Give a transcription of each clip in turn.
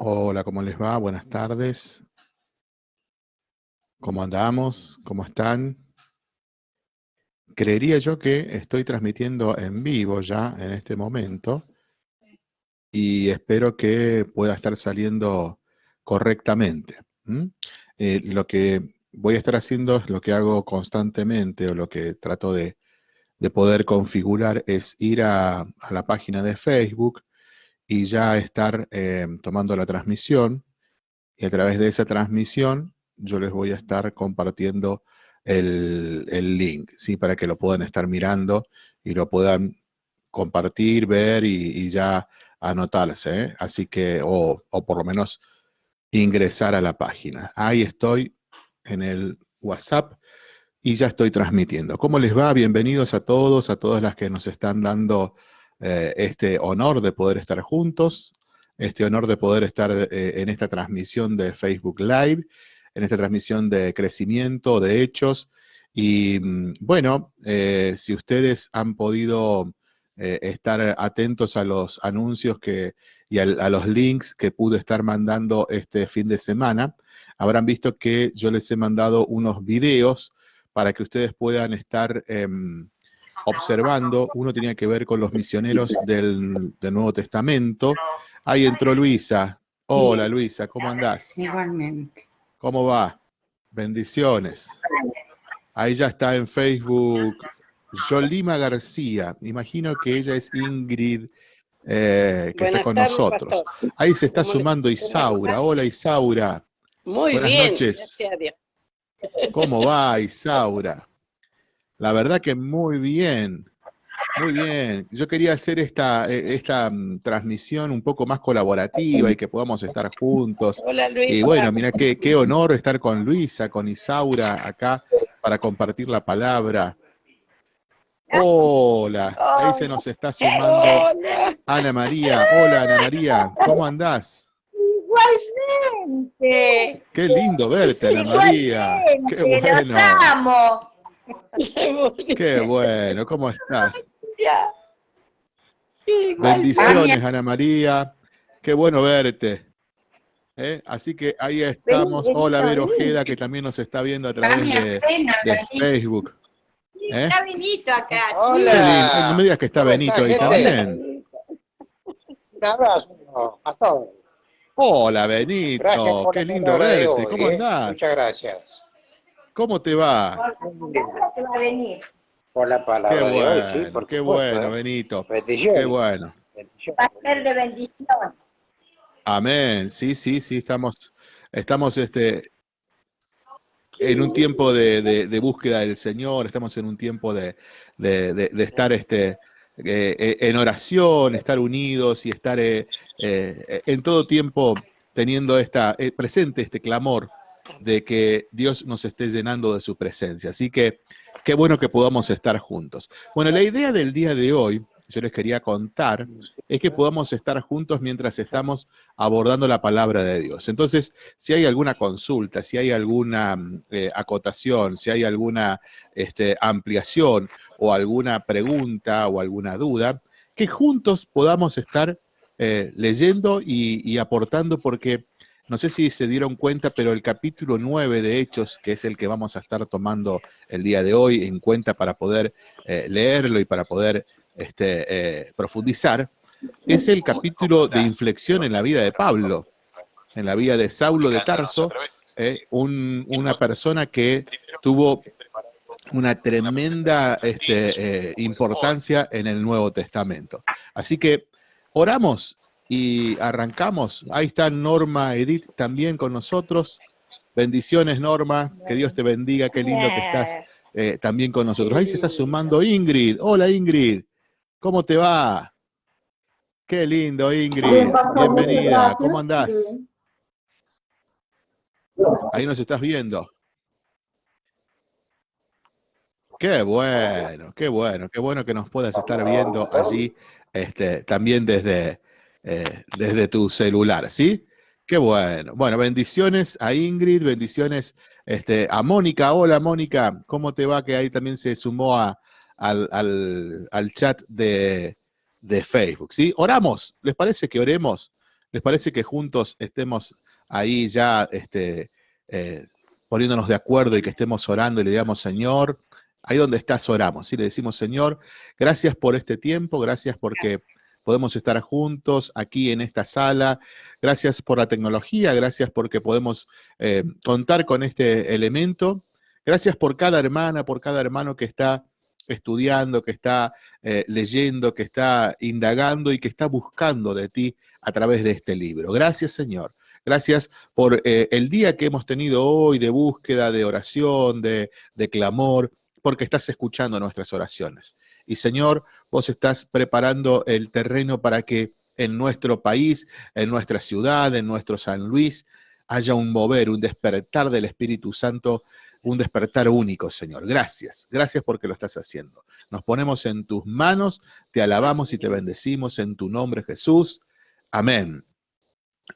Hola, ¿cómo les va? Buenas tardes. ¿Cómo andamos? ¿Cómo están? Creería yo que estoy transmitiendo en vivo ya en este momento y espero que pueda estar saliendo correctamente. Eh, lo que voy a estar haciendo es lo que hago constantemente o lo que trato de, poder configurar es ir a, la página de Facebook y ya estar eh, tomando la transmisión y a través de esa transmisión yo les voy a estar compartiendo el, link, ¿sí? Para que lo puedan estar mirando y lo puedan compartir, ver y, ya anotarse, ¿eh? Así que, o, o por lo menos ingresar a la página. Ahí estoy en el WhatsApp y ya estoy transmitiendo. ¿Cómo les va? Bienvenidos a todos, a todas las que nos están dando eh, este honor de poder estar juntos, este honor de poder estar eh, en esta transmisión de Facebook Live, en esta transmisión de crecimiento, de hechos. Y mm, bueno, eh, si ustedes han podido estar atentos a los anuncios que, y a, los links que pude estar mandando este fin de semana, habrán visto que yo les he mandado unos videos para que ustedes puedan estar em, observando. Uno tenía que ver con los misioneros del, Nuevo Testamento. Ahí entró Luisa. Hola Luisa, ¿cómo andás? Igualmente. ¿Cómo va? Bendiciones. Ahí ya está en Facebook Yolima García. Imagino que ella es Ingrid, eh, que está con nosotros. Ahí se está sumando Isaura. Hola Isaura. Muy Buenas bien. noches. ¿Cómo va Isaura? La verdad que muy bien, muy bien. Yo quería hacer esta, eh, esta mm, transmisión un poco más colaborativa y que podamos estar juntos. Hola Luisa. Y bueno, mira qué, qué honor estar con Luisa, con Isaura acá para compartir la palabra. Hola, ahí se nos está sumando Ana María. Hola Ana María, ¿cómo andás? Igualmente. Qué lindo verte Ana María. Qué bueno. Los amo. Qué bueno, ¿cómo estás? Sí, Bendiciones, Ana María. Qué bueno verte. ¿Eh? Así que ahí estamos. Hola, Vero Ojeda, que también nos está viendo a través de, de Facebook. ¿Eh? Está Benito acá. Lindo. No me digas que está Benito ahí también. Un abrazo a todos. Hola, Benito. Qué lindo verte. hoy, ¿Cómo ¿eh? andás? Muchas gracias ¿Cómo te va? va a venir. por la Qué palabra de hoy, sí, bueno, por qué supuesto, bueno, ¿eh? Benito. Bendiciones. Qué bueno. Va a ser de bendición. Amén. Sí, sí, sí, estamos, estamos este, en un tiempo de, de- de búsqueda del Señor, estamos en un tiempo de, de- de- de estar este, eh, eh, en oración, estar unidos y estar eh, eh, en todo tiempo teniendo esta, eh, presente este clamor de que Dios nos esté llenando de su presencia. Así que qué bueno que podamos estar juntos. Bueno, la idea del día de hoy, yo les quería contar, es que podamos estar juntos mientras estamos abordando la palabra de Dios. Entonces, si hay alguna consulta, si hay alguna eh, acotación, si hay alguna este, ampliación o alguna pregunta o alguna duda, que juntos podamos estar eh, leyendo y aportando porque no sé si se dieron cuenta, pero el capítulo 9 de Hechos, que es el que vamos a estar tomando el día de hoy en cuenta para poder eh, leerlo y para poder este, eh, profundizar, es el capítulo de inflexión en la vida de Pablo, en la vida de Saulo de Tarso, eh, un- una persona que tuvo una tremenda este, importancia en el Nuevo Testamento. Así que oramos y arrancamos. Ahí está Norma Edith también con nosotros. Bendiciones, Norma. Que Dios te bendiga. Qué lindo que estás eh, también con nosotros. Ahí se está sumando Ingrid. Hola, Ingrid. ¿Cómo te va? Qué lindo, Ingrid. Bienvenida. ¿Cómo andás? Ahí nos estás viendo. Qué bueno, qué bueno, qué bueno que nos puedas estar viendo allí este, también desde, eh, desde tu celular, ¿sí? Qué bueno. Bueno, bendiciones a Ingrid, bendiciones este, a Mónica. Hola, Mónica, ¿cómo te va? Que ahí también se sumó a, al, al- chat de, de Facebook, ¿sí? Oramos, ¿les parece que oremos? ¿Les parece que juntos estemos ahí ya este, eh, poniéndonos de acuerdo y que estemos orando y le digamos, Señor, ahí donde estás oramos, y le decimos, Señor, gracias por este tiempo, gracias porque podemos estar juntos aquí en esta sala, gracias por la tecnología, gracias porque podemos eh, contar con este elemento, gracias por cada hermana, por cada hermano que está estudiando, que está eh, leyendo, que está indagando y que está buscando de ti a través de este libro. Gracias, Señor. Gracias por eh, el día que hemos tenido hoy de búsqueda, de oración, de, de clamor, porque estás escuchando nuestras oraciones. Y Señor, vos estás preparando el terreno para que en nuestro país, en nuestra ciudad, en nuestro San Luis, haya un mover, un despertar del Espíritu Santo un despertar único, Señor. Gracias, gracias porque lo estás haciendo. Nos ponemos en tus manos, te alabamos y te bendecimos en tu nombre, Jesús. Amén.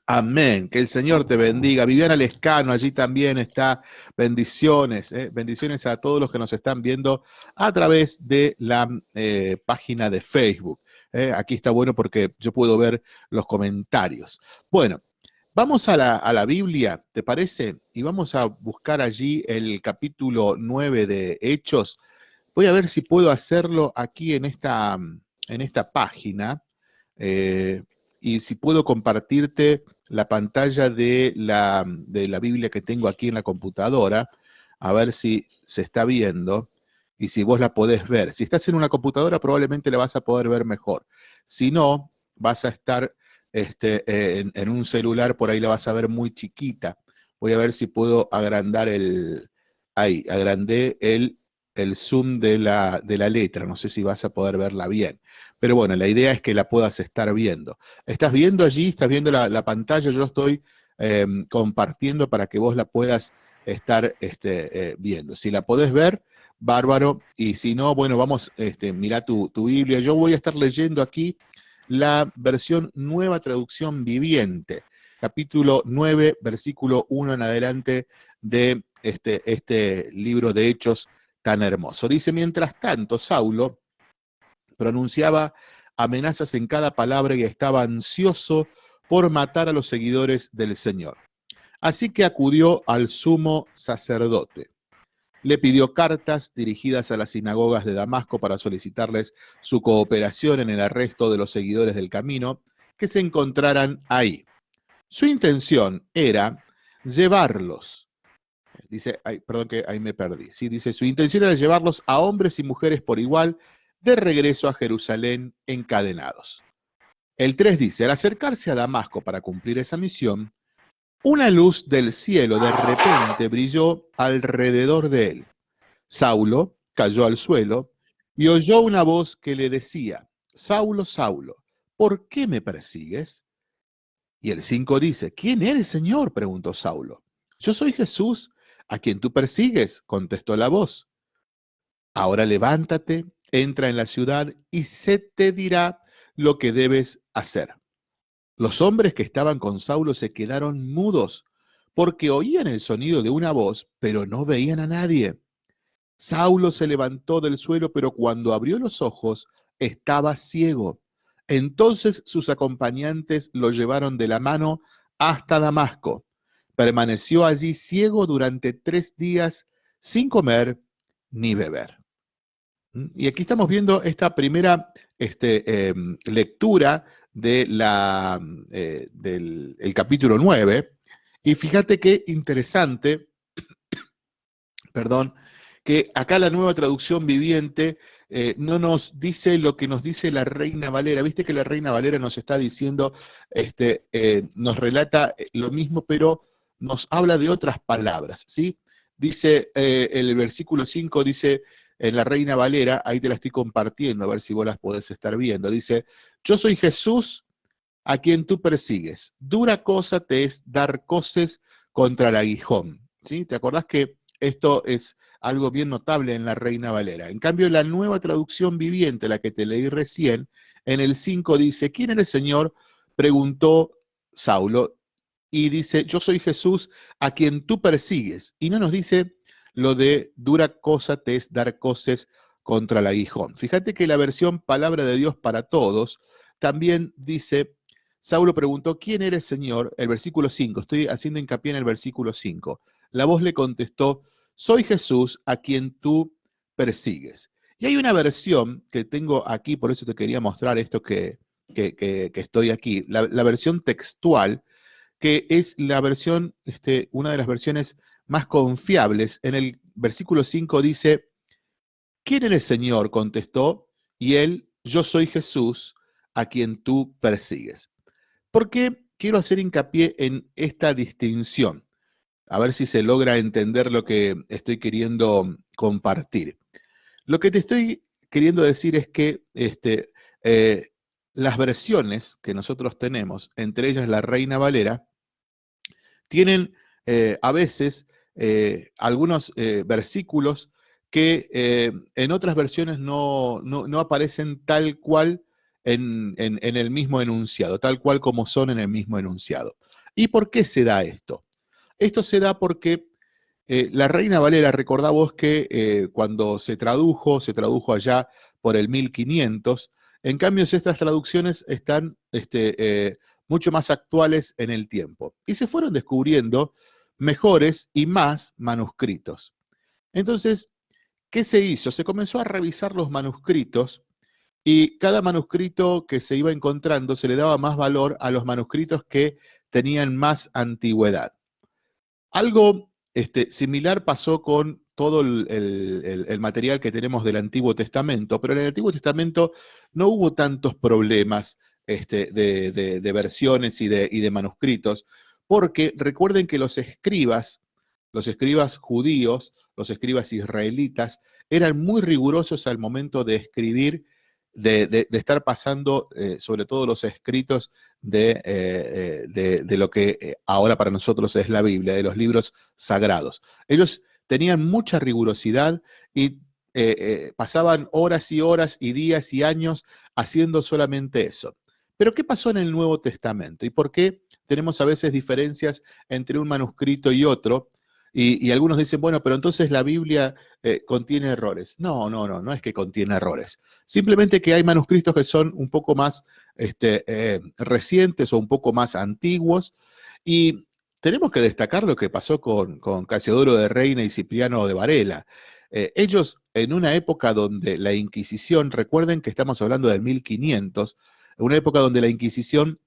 Amén. Que el Señor te bendiga. Viviana Lescano, allí también está. Bendiciones. ¿eh? Bendiciones a todos los que nos están viendo a través de la eh, página de Facebook. ¿eh? Aquí está bueno porque yo puedo ver los comentarios. Bueno, Vamos a la, Biblia, ¿te parece? Y vamos a buscar allí el capítulo 9 de Hechos. Voy a ver si puedo hacerlo aquí en esta, en esta página y si puedo compartirte la pantalla de la, de la Biblia que tengo aquí en la computadora, a ver si se está viendo y si vos la podés ver. Si estás en una computadora probablemente la vas a poder ver mejor. Si no, vas a estar este, eh, en, un celular por ahí la vas a ver muy chiquita. Voy a ver si puedo agrandar el, ahí, agrandé el, el zoom de la, de la letra, no sé si vas a poder verla bien. Pero bueno, la idea es que la puedas estar viendo. ¿Estás viendo allí? ¿Estás viendo la, pantalla? Yo estoy em, compartiendo para que vos la puedas estar este, eh, viendo. Si la podés ver, bárbaro. Y si no, bueno, vamos, este, mira tu, Biblia. Yo voy a estar leyendo aquí la versión nueva traducción viviente, capítulo 9, versículo 1 en adelante de este, este libro de Hechos tan hermoso. Dice, mientras tanto, Saulo pronunciaba amenazas en cada palabra y estaba ansioso por matar a los seguidores del Señor. Así que acudió al sumo sacerdote le pidió cartas dirigidas a las sinagogas de Damasco para solicitarles su cooperación en el arresto de los seguidores del camino que se encontraran ahí. Su intención era llevarlos, dice, perdón que ahí me perdí, sí, dice, su intención era llevarlos a hombres y mujeres por igual de regreso a Jerusalén encadenados. El 3 dice, al acercarse a Damasco para cumplir esa misión, una luz del cielo de repente brilló alrededor de él. Saulo cayó al suelo y oyó una voz que le decía, Saulo, Saulo, ¿por qué me persigues? Y el 5 dice, ¿quién eres, Señor? preguntó Saulo. Yo soy Jesús, a quien tú persigues, contestó la voz. Ahora levántate, entra en la ciudad y se te dirá lo que debes hacer. Los hombres que estaban con Saulo se quedaron mudos, porque oían el sonido de una voz, pero no veían a nadie. Saulo se levantó del suelo, pero cuando abrió los ojos, estaba ciego. Entonces sus acompañantes lo llevaron de la mano hasta Damasco. Permaneció allí ciego durante tres días sin comer ni beber. ¿Mm? Y aquí estamos viendo esta primera este, em, lectura de la, eh, del capítulo 9. Y fíjate qué interesante, perdón, que acá la nueva traducción viviente eh, no nos dice lo que nos dice la Reina Valera. Viste que la Reina Valera nos está diciendo, este, eh, nos relata lo mismo, pero nos habla de otras palabras, ¿sí? Dice, el versículo 5 dice, en la Reina Valera, ahí te la estoy compartiendo, a ver si vos las podés estar viendo. Dice, yo soy Jesús a quien tú persigues. Dura cosa te es dar coces contra el aguijón. ¿sí? ¿Te acordás que esto es algo bien notable en la Reina Valera? En cambio, la nueva traducción viviente, la que te leí recién, en el 5 dice, ¿quién eres Señor? Preguntó Saulo y dice, yo soy Jesús a quien tú persigues. Y no nos dice lo de dura cosa te es dar coces contra el aguijón. Fíjate que la versión palabra de Dios para todos también dice, Saulo preguntó, ¿quién eres, Señor? El versículo 5, estoy haciendo hincapié en el versículo 5. La voz le contestó, soy Jesús a quien tú persigues. Y hay una versión que tengo aquí, por eso te quería mostrar esto que, que, estoy aquí, la, versión textual, que es la versión, este, una de las versiones más confiables. En el versículo 5 dice, ¿quién eres, Señor? contestó, y él, yo soy Jesús a quien tú persigues. ¿Por qué quiero hacer hincapié en esta distinción? A ver si se logra entender lo que estoy queriendo compartir. Lo que te estoy queriendo decir es que este, eh, las versiones que nosotros tenemos, entre ellas la Reina Valera, tienen eh, a veces eh, algunos versículos que en otras versiones no, no, aparecen tal cual en, en, el mismo enunciado, tal cual como son en el mismo enunciado. ¿Y por qué se da esto? Esto se da porque eh, la Reina Valera, recordá vos que eh, cuando se tradujo, se tradujo allá por el 1500, en cambio estas traducciones están este, eh, mucho más actuales en el tiempo. Y se fueron descubriendo mejores y más manuscritos. Entonces, ¿qué se hizo? Se comenzó a revisar los manuscritos y cada manuscrito que se iba encontrando se le daba más valor a los manuscritos que tenían más antigüedad. Algo este, similar pasó con todo el, material que tenemos del Antiguo Testamento, pero en el Antiguo Testamento no hubo tantos problemas este, de, versiones y de, y de manuscritos, porque recuerden que los escribas, los escribas judíos, los escribas israelitas, eran muy rigurosos al momento de escribir de, estar pasando eh, sobre todo los escritos de, eh, eh, de, lo que ahora para nosotros es la Biblia, de los libros sagrados. Ellos tenían mucha rigurosidad y pasaban horas y horas y días y años haciendo solamente eso. Pero ¿qué pasó en el Nuevo Testamento? ¿Y por qué tenemos a veces diferencias entre un manuscrito y otro? Y, algunos dicen, bueno, pero entonces la Biblia eh, contiene errores. No, no, no, no es que contiene errores. Simplemente que hay manuscritos que son un poco más este, eh, recientes o un poco más antiguos. Y tenemos que destacar lo que pasó con, con Casiodoro de Reina y Cipriano de Varela. Eh, ellos, en una época donde la Inquisición, recuerden que estamos hablando del 1500, una época donde la Inquisición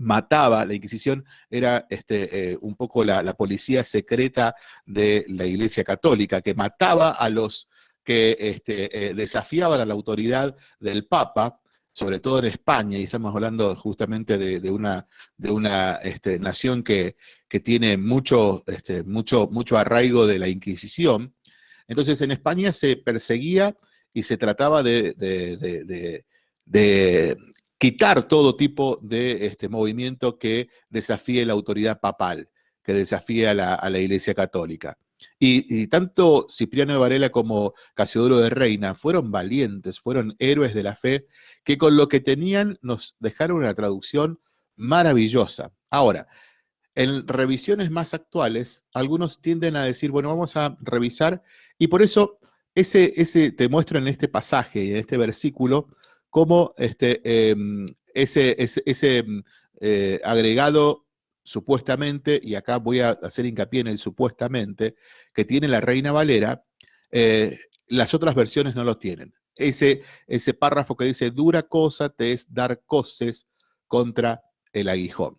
mataba, la Inquisición era este, eh, un poco la, policía secreta de la Iglesia Católica, que mataba a los que este, eh, desafiaban a la autoridad del Papa, sobre todo en España, y estamos hablando justamente de, una, de una este, nación que, tiene mucho, mucho, mucho arraigo de la Inquisición. Entonces en España se perseguía y se trataba de quitar todo tipo de este, movimiento que desafíe la autoridad papal, que desafíe a la, Iglesia Católica. Y, tanto Cipriano de Varela como Casiodoro de Reina fueron valientes, fueron héroes de la fe, que con lo que tenían nos dejaron una traducción maravillosa. Ahora, en revisiones más actuales, algunos tienden a decir, bueno, vamos a revisar, y por eso ese, ese te muestro en este pasaje y en este versículo cómo este, em, ese, ese, mm, eh, agregado supuestamente, y acá voy a hacer hincapié en el supuestamente, que tiene la Reina Valera, eh, las otras versiones no lo tienen. Ese, ese párrafo que dice, dura cosa te es dar coces contra el aguijón.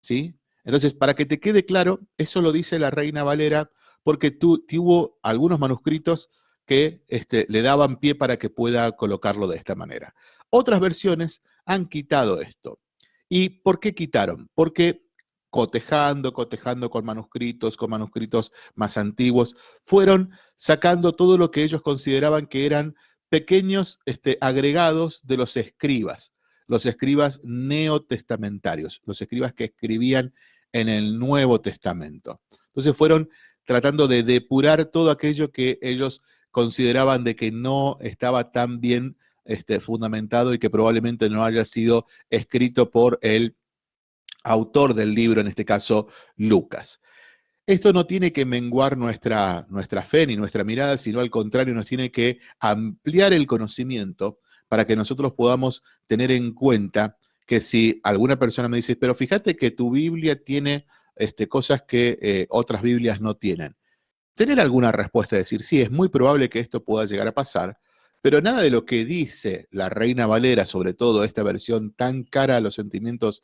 ¿Sí? Entonces, para que te quede claro, eso lo dice la Reina Valera porque tuvo algunos manuscritos que este, le daban pie para que pueda colocarlo de esta manera. Otras versiones han quitado esto. ¿Y por qué quitaron? Porque cotejando, cotejando con manuscritos, con manuscritos más antiguos, fueron sacando todo lo que ellos consideraban que eran pequeños este, agregados de los escribas, los escribas neotestamentarios, los escribas que escribían en el Nuevo Testamento. Entonces fueron tratando de depurar todo aquello que ellos consideraban de que no estaba tan bien este, fundamentado y que probablemente no haya sido escrito por el autor del libro, en este caso Lucas. Esto no tiene que menguar nuestra, nuestra fe ni nuestra mirada, sino al contrario, nos tiene que ampliar el conocimiento para que nosotros podamos tener en cuenta que si alguna persona me dice, pero fíjate que tu Biblia tiene este, cosas que eh, otras Biblias no tienen. Tener alguna respuesta, decir, sí, es muy probable que esto pueda llegar a pasar, pero nada de lo que dice la Reina Valera, sobre todo esta versión tan cara a los sentimientos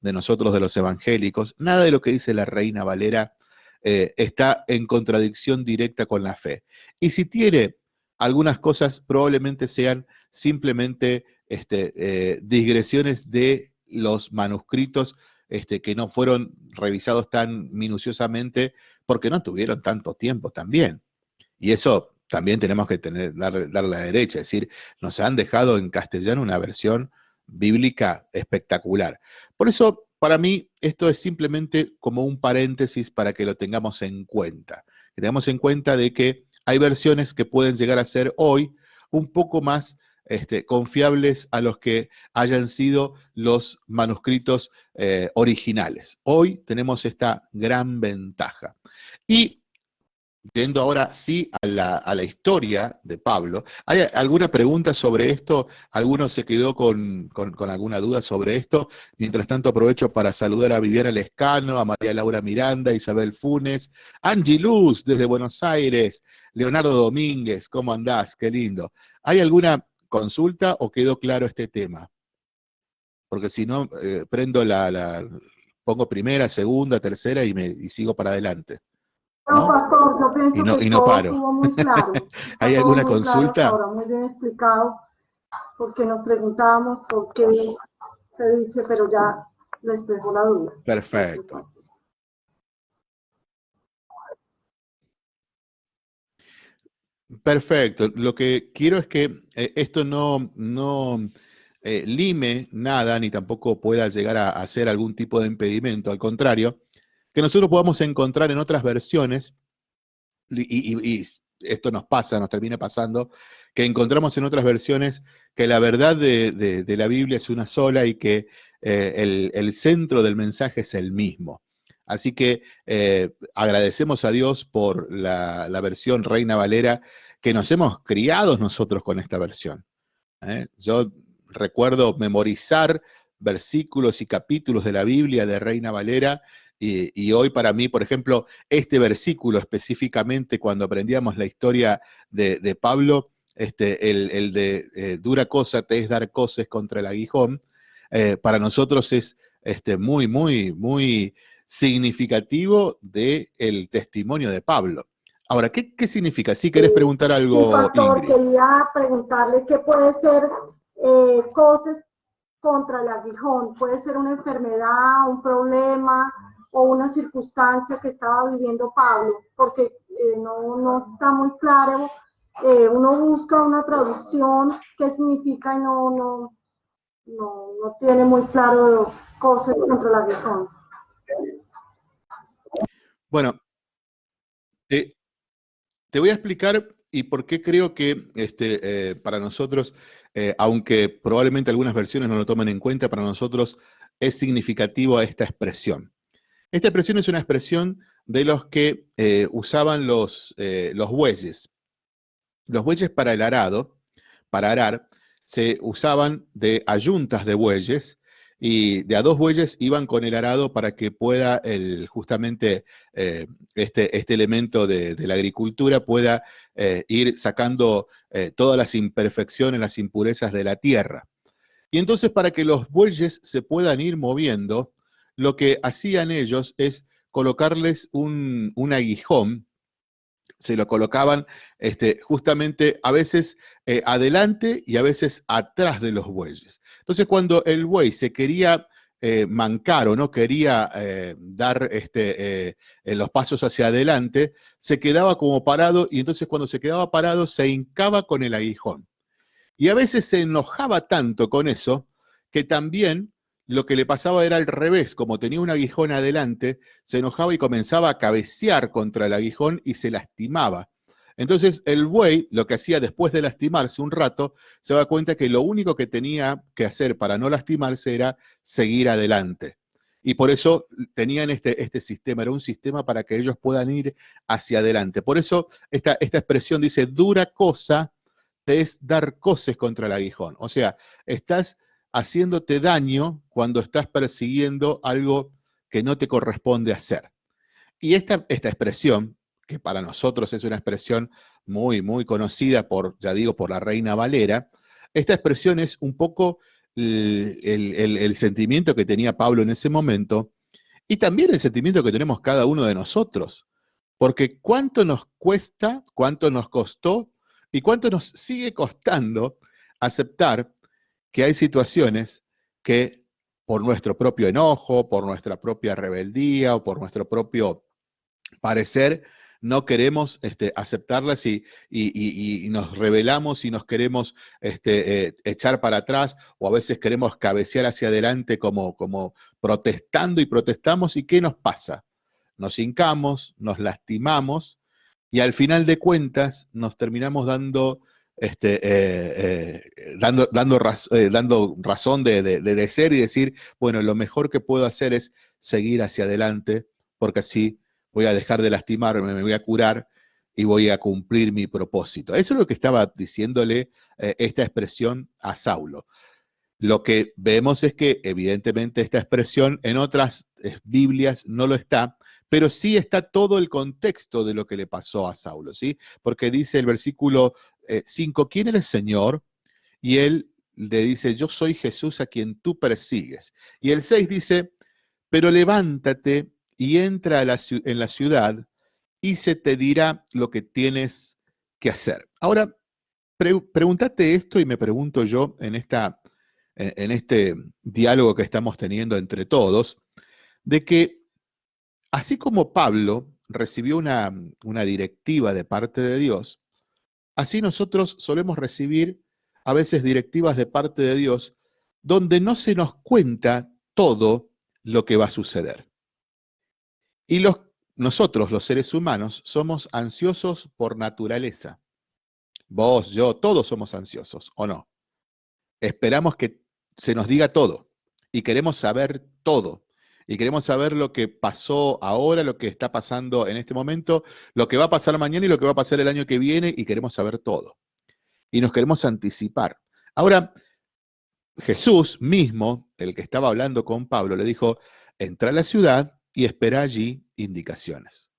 de nosotros, de los evangélicos, nada de lo que dice la Reina Valera eh, está en contradicción directa con la fe. Y si tiene algunas cosas, probablemente sean simplemente este, eh, digresiones de los manuscritos este, que no fueron revisados tan minuciosamente porque no tuvieron tanto tiempo también. Y eso también tenemos que tener, darle, la derecha, es decir, nos han dejado en castellano una versión bíblica espectacular. Por eso, para mí, esto es simplemente como un paréntesis para que lo tengamos en cuenta. Que tengamos en cuenta de que hay versiones que pueden llegar a ser hoy un poco más este, confiables a los que hayan sido los manuscritos eh, originales. Hoy tenemos esta gran ventaja. Y yendo ahora sí a la, historia de Pablo, ¿hay alguna pregunta sobre esto? ¿Alguno se quedó con, alguna duda sobre esto? Mientras tanto aprovecho para saludar a Viviana Lescano, a María Laura Miranda, Isabel Funes, Angie Luz desde Buenos Aires, Leonardo Domínguez, ¿cómo andás? Qué lindo. ¿Hay alguna consulta o quedó claro este tema? Porque si no, eh, prendo la, pongo primera, segunda, tercera y, me, sigo para adelante. No, pastor, yo pienso y no, que y no paro. estuvo muy claro. ¿Hay alguna consulta? ahora muy bien explicado, porque nos preguntábamos por qué se dice, pero ya les dejó la duda. Perfecto. Perfecto. Lo que quiero es que eh, esto no, no eh, lime nada, ni tampoco pueda llegar a, a, ser algún tipo de impedimento. Al contrario, que nosotros podamos encontrar en otras versiones, y, esto nos pasa, nos termina pasando, que encontramos en otras versiones que la verdad de, la Biblia es una sola y que eh, el, centro del mensaje es el mismo. Así que eh, agradecemos a Dios por la, versión Reina Valera, que nos hemos criado nosotros con esta versión. ¿eh? Yo recuerdo memorizar versículos y capítulos de la Biblia de Reina Valera, y, hoy para mí, por ejemplo, este versículo específicamente, cuando aprendíamos la historia de, Pablo, este, el, de eh, dura cosa te es dar cosas contra el aguijón, para nosotros es este, muy, muy, muy significativo del testimonio de Pablo. Ahora, ¿qué, ¿qué, significa? Si querés preguntar algo, pastor, quería preguntarle qué puede ser eh, cosas contra el aguijón. Puede ser una enfermedad, un problema o una circunstancia que estaba viviendo Pablo, porque eh, no, no, está muy claro. Eh, uno busca una traducción, qué significa y no, no, no, no tiene muy claro cosas contra el aguijón. Bueno, te, voy a explicar y por qué creo que este, eh, para nosotros, aunque probablemente algunas versiones no lo tomen en cuenta, para nosotros es significativo esta expresión. Esta expresión es una expresión de los que eh, usaban los, los bueyes. Los bueyes para el arado, para arar, se usaban de ayuntas de bueyes y de a dos bueyes iban con el arado para que pueda el, justamente eh, este, este, elemento de, la agricultura pueda eh, ir sacando eh, todas las imperfecciones, las impurezas de la tierra. Y entonces para que los bueyes se puedan ir moviendo, lo que hacían ellos es colocarles un, aguijón se lo colocaban este, justamente a veces eh, adelante y a veces atrás de los bueyes. Entonces cuando el buey se quería eh, mancar o no quería eh, dar este, los pasos hacia adelante, se quedaba como parado y entonces cuando se quedaba parado se hincaba con el aguijón. Y a veces se enojaba tanto con eso que también lo que le pasaba era al revés, como tenía un aguijón adelante, se enojaba y comenzaba a cabecear contra el aguijón y se lastimaba. Entonces el buey lo que hacía después de lastimarse un rato, se da cuenta que lo único que tenía que hacer para no lastimarse era seguir adelante. Y por eso tenían este, este sistema, era un sistema para que ellos puedan ir hacia adelante. Por eso esta, esta expresión dice, dura cosa te es dar coces contra el aguijón. O sea, estás haciéndote daño cuando estás persiguiendo algo que no te corresponde hacer. Y esta, esta expresión, que para nosotros es una expresión muy, muy conocida por, ya digo, por la reina Valera, esta expresión es un poco el, sentimiento que tenía Pablo en ese momento y también el sentimiento que tenemos cada uno de nosotros. Porque cuánto nos cuesta, cuánto nos costó y cuánto nos sigue costando aceptar que hay situaciones que por nuestro propio enojo, por nuestra propia rebeldía o por nuestro propio parecer, no queremos este, aceptarlas y, nos rebelamos y nos queremos este, eh, echar para atrás o a veces queremos cabecear hacia adelante como, como protestando y protestamos. ¿Y qué nos pasa? Nos hincamos, nos lastimamos y al final de cuentas nos terminamos dando, este, eh, eh, dando, dando, dando razón de, de ser y decir, bueno, lo mejor que puedo hacer es seguir hacia adelante porque así voy a dejar de lastimarme, me voy a curar y voy a cumplir mi propósito. Eso es lo que estaba diciéndole eh, esta expresión a Saulo. Lo que vemos es que evidentemente esta expresión en otras eh, Biblias no lo está, pero sí está todo el contexto de lo que le pasó a Saulo, ¿sí? Porque dice el versículo 5, eh, ¿quién es el Señor? Y él le dice, yo soy Jesús a quien tú persigues. Y el 6 dice, pero levántate y entra en la ciudad y se te dirá lo que tienes que hacer. Ahora, pregúntate esto y me pregunto yo en, esta, en este diálogo que estamos teniendo entre todos, de que así como Pablo recibió una, una directiva de parte de Dios, así nosotros solemos recibir a veces directivas de parte de Dios donde no se nos cuenta todo lo que va a suceder. Y nosotros, los seres humanos, somos ansiosos por naturaleza. Vos, yo, todos somos ansiosos, ¿o no? Esperamos que se nos diga todo y queremos saber todo. Y queremos saber lo que pasó ahora, lo que está pasando en este momento, lo que va a pasar mañana y lo que va a pasar el año que viene y queremos saber todo. Y nos queremos anticipar. Ahora, Jesús mismo, el que estaba hablando con Pablo, le dijo, entra a la ciudad y espera allí indicaciones.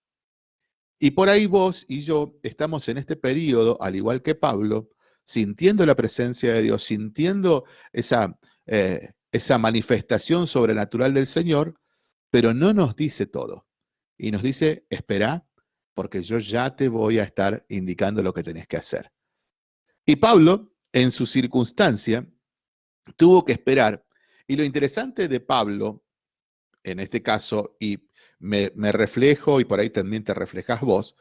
Y por ahí vos y yo estamos en este periodo, al igual que Pablo, sintiendo la presencia de Dios, sintiendo esa, eh, esa manifestación sobrenatural del Señor, pero no nos dice todo. Y nos dice, espera, porque yo ya te voy a estar indicando lo que tenés que hacer. Y Pablo, en su circunstancia, tuvo que esperar. Y lo interesante de Pablo en este caso, y me, reflejo, y por ahí también te reflejas vos,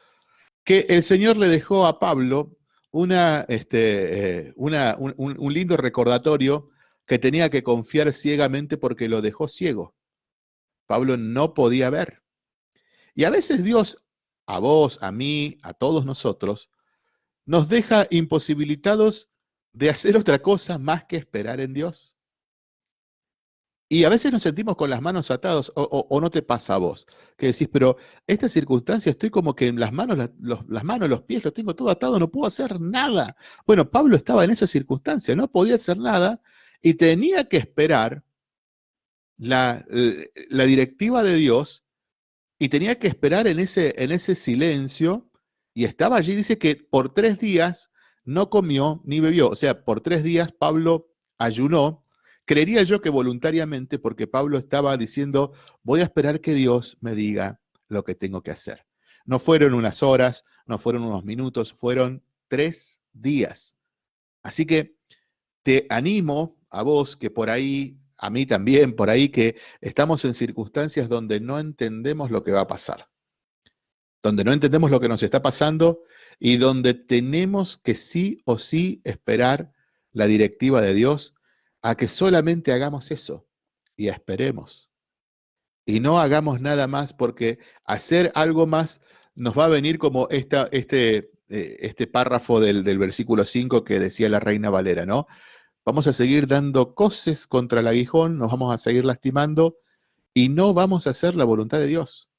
que el Señor le dejó a Pablo una, este, eh, un, lindo recordatorio que tenía que confiar ciegamente porque lo dejó ciego. Pablo no podía ver. Y a veces Dios, a vos, a mí, a todos nosotros, nos deja imposibilitados de hacer otra cosa más que esperar en Dios. Y a veces nos sentimos con las manos atadas, o, no te pasa a vos, que decís, pero esta circunstancia estoy como que en las manos, los, las manos, los pies, los tengo todo atado, no puedo hacer nada. Bueno, Pablo estaba en esa circunstancia, no podía hacer nada y tenía que esperar la, la directiva de Dios y tenía que esperar en ese, en ese silencio y estaba allí, dice que por tres días no comió ni bebió, o sea, por tres días Pablo ayunó Creería yo que voluntariamente, porque Pablo estaba diciendo, voy a esperar que Dios me diga lo que tengo que hacer. No fueron unas horas, no fueron unos minutos, fueron tres días. Así que te animo a vos que por ahí, a mí también, por ahí que estamos en circunstancias donde no entendemos lo que va a pasar, donde no entendemos lo que nos está pasando y donde tenemos que sí o sí esperar la directiva de Dios a que solamente hagamos eso y esperemos. Y no hagamos nada más porque hacer algo más nos va a venir como esta, este, eh, este párrafo del, del versículo 5 que decía la reina Valera, ¿no? Vamos a seguir dando coces contra el aguijón, nos vamos a seguir lastimando y no vamos a hacer la voluntad de Dios.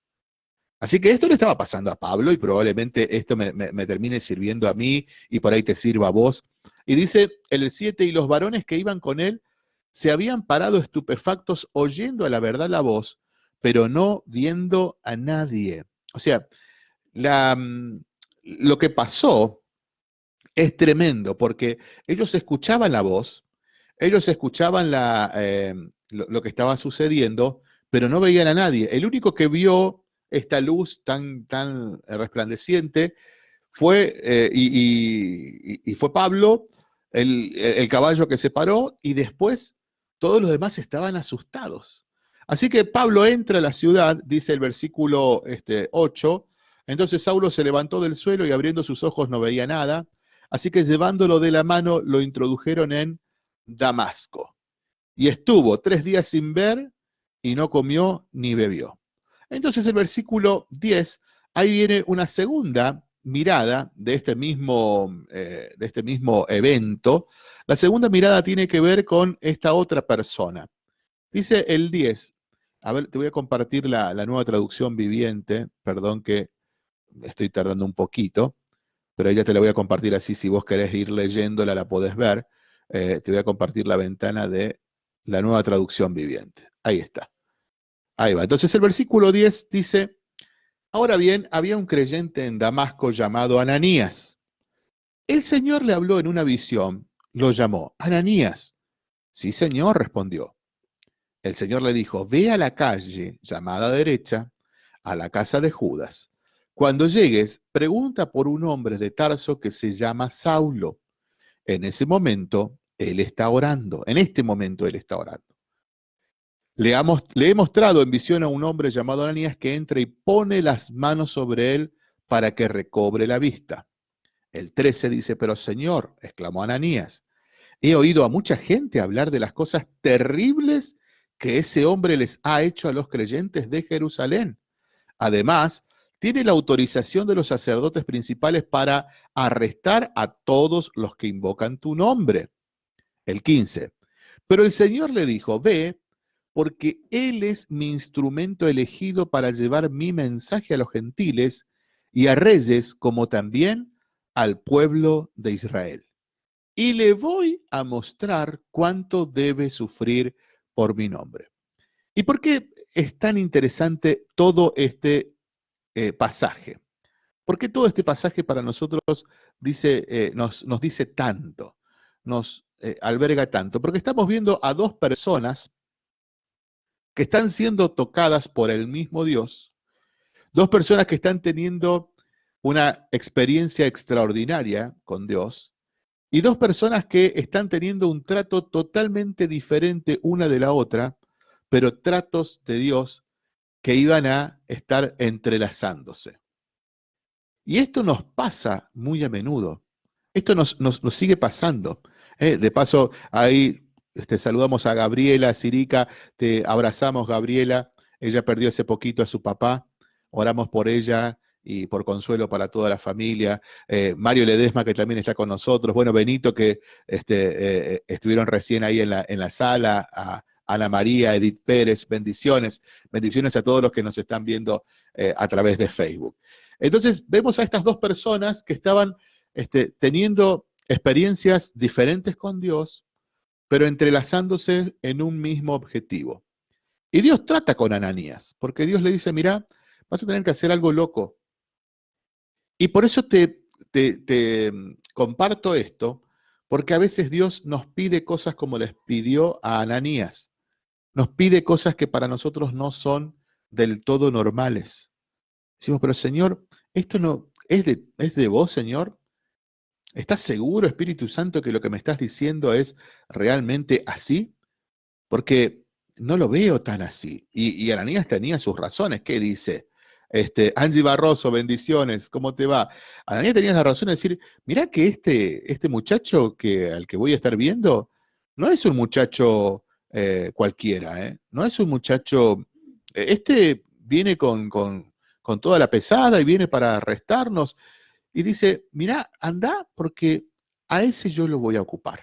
Así que esto le estaba pasando a Pablo y probablemente esto me, termine sirviendo a mí y por ahí te sirva a vos y dice el 7, y los varones que iban con él se habían parado estupefactos oyendo a la verdad la voz, pero no viendo a nadie. O sea, la, mm, lo que pasó es tremendo, porque ellos escuchaban la voz, ellos escuchaban la, eh, lo, que estaba sucediendo, pero no veían a nadie. El único que vio esta luz tan, tan resplandeciente fue, eh, y, fue Pablo, el, el caballo que se paró, y después todos los demás estaban asustados. Así que Pablo entra a la ciudad, dice el versículo este, 8, entonces Saulo se levantó del suelo y abriendo sus ojos no veía nada, así que llevándolo de la mano lo introdujeron en Damasco. Y estuvo tres días sin ver y no comió ni bebió. Entonces el versículo 10, ahí viene una segunda mirada de este mismo, eh, de este mismo evento. La segunda mirada tiene que ver con esta otra persona. Dice el 10, a ver, te voy a compartir la, la nueva traducción viviente, perdón que estoy tardando un poquito, pero ya te la voy a compartir así, si vos querés ir leyéndola la podés ver. Eh, te voy a compartir la ventana de la nueva traducción viviente. Ahí está. Ahí va. Entonces el versículo 10 dice, ahora bien, había un creyente en Damasco llamado Ananías. El Señor le habló en una visión, lo llamó, Ananías. Sí, Señor, respondió. El Señor le dijo, ve a la calle llamada derecha, a la casa de Judas. Cuando llegues, pregunta por un hombre de Tarso que se llama Saulo. En ese momento, él está orando. En este momento, él está orando. Le, he mostrado en visión a un hombre llamado Ananías que entra y pone las manos sobre él para que recobre la vista. El 13 dice, pero Señor, exclamó Ananías, he oído a mucha gente hablar de las cosas terribles que ese hombre les ha hecho a los creyentes de Jerusalén. Además, tiene la autorización de los sacerdotes principales para arrestar a todos los que invocan tu nombre. El 15. Pero el Señor le dijo, ve, porque Él es mi instrumento elegido para llevar mi mensaje a los gentiles y a reyes, como también al pueblo de Israel. Y le voy a mostrar cuánto debe sufrir por mi nombre. ¿Y por qué es tan interesante todo este eh, pasaje? ¿Por qué todo este pasaje para nosotros dice, eh, nos, nos dice tanto, nos eh, alberga tanto? Porque estamos viendo a dos personas que están siendo tocadas por el mismo Dios, dos personas que están teniendo una experiencia extraordinaria con Dios y dos personas que están teniendo un trato totalmente diferente una de la otra, pero tratos de Dios que iban a estar entrelazándose. Y esto nos pasa muy a menudo. Esto nos, nos, nos sigue pasando. ¿eh? De paso, ahí este, saludamos a Gabriela, Sirica, te abrazamos, Gabriela. Ella perdió hace poquito a su papá. Oramos por ella y por consuelo para toda la familia. Eh, Mario Ledesma, que también está con nosotros. Bueno, Benito, que este, eh, estuvieron recién ahí en la, en la sala. A Ana María, Edith Pérez, bendiciones. Bendiciones a todos los que nos están viendo eh, a través de Facebook. Entonces, vemos a estas dos personas que estaban este, teniendo experiencias diferentes con Dios, pero entrelazándose en un mismo objetivo. Y Dios trata con Ananías, porque Dios le dice, mira, vas a tener que hacer algo loco. Y por eso te, te comparto esto, porque a veces Dios nos pide cosas como les pidió a Ananías. Nos pide cosas que para nosotros no son del todo normales. Decimos, pero Señor, esto no es de, es de vos, Señor. ¿Estás seguro, Espíritu Santo, que lo que me estás diciendo es realmente así? Porque no lo veo tan así. Y, y Ananías tenía sus razones. ¿Qué dice? Este, Angie Barroso, bendiciones, ¿cómo te va? Ananías tenía la razón de decir, mira que este, este muchacho que, al que voy a estar viendo no es un muchacho eh, cualquiera, ¿eh? no es un muchacho, este viene con, con, con toda la pesada y viene para arrestarnos. Y dice, mira, anda porque a ese yo lo voy a ocupar.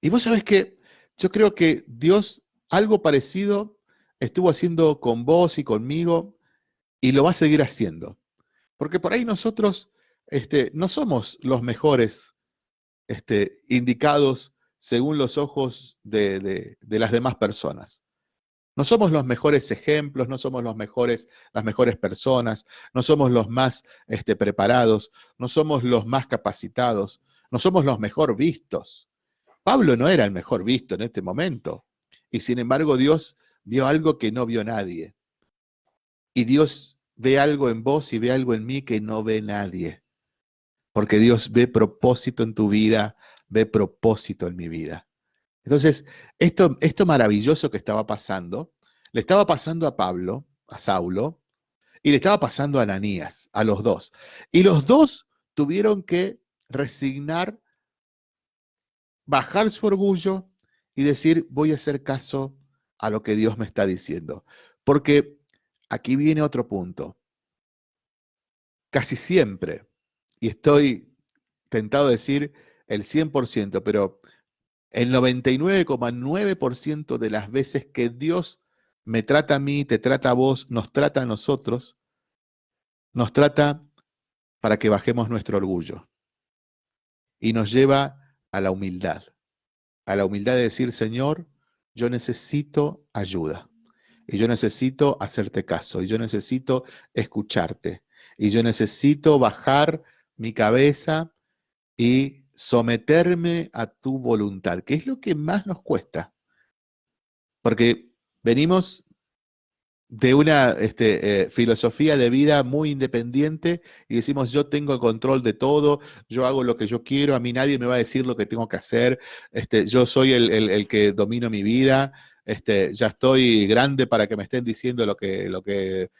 Y vos sabés que yo creo que Dios algo parecido estuvo haciendo con vos y conmigo y lo va a seguir haciendo. Porque por ahí nosotros este, no somos los mejores este, indicados según los ojos de, las demás personas. No somos los mejores ejemplos, no somos los mejores, las mejores personas, no somos los más este, preparados, no somos los más capacitados, no somos los mejor vistos. Pablo no era el mejor visto en este momento. Y sin embargo Dios vio algo que no vio nadie. Y Dios ve algo en vos y ve algo en mí que no ve nadie. Porque Dios ve propósito en tu vida, ve propósito en mi vida. Entonces, esto, esto maravilloso que estaba pasando, le estaba pasando a Pablo, a Saulo, y le estaba pasando a Ananías, a los dos. Y los dos tuvieron que resignar, bajar su orgullo y decir, voy a hacer caso a lo que Dios me está diciendo. Porque aquí viene otro punto. Casi siempre, y estoy tentado a decir el 100%, pero el 99,9% de las veces que Dios me trata a mí, te trata a vos, nos trata a nosotros, nos trata para que bajemos nuestro orgullo. Y nos lleva a la humildad, a la humildad de decir, Señor, yo necesito ayuda. Y yo necesito hacerte caso. Y yo necesito escucharte. Y yo necesito bajar mi cabeza y someterme a tu voluntad, que es lo que más nos cuesta. Porque venimos de una este, eh, filosofía de vida muy independiente y decimos, yo tengo el control de todo, yo hago lo que yo quiero, a mí nadie me va a decir lo que tengo que hacer, este, yo soy el, que domino mi vida, este, ya estoy grande para que me estén diciendo lo que,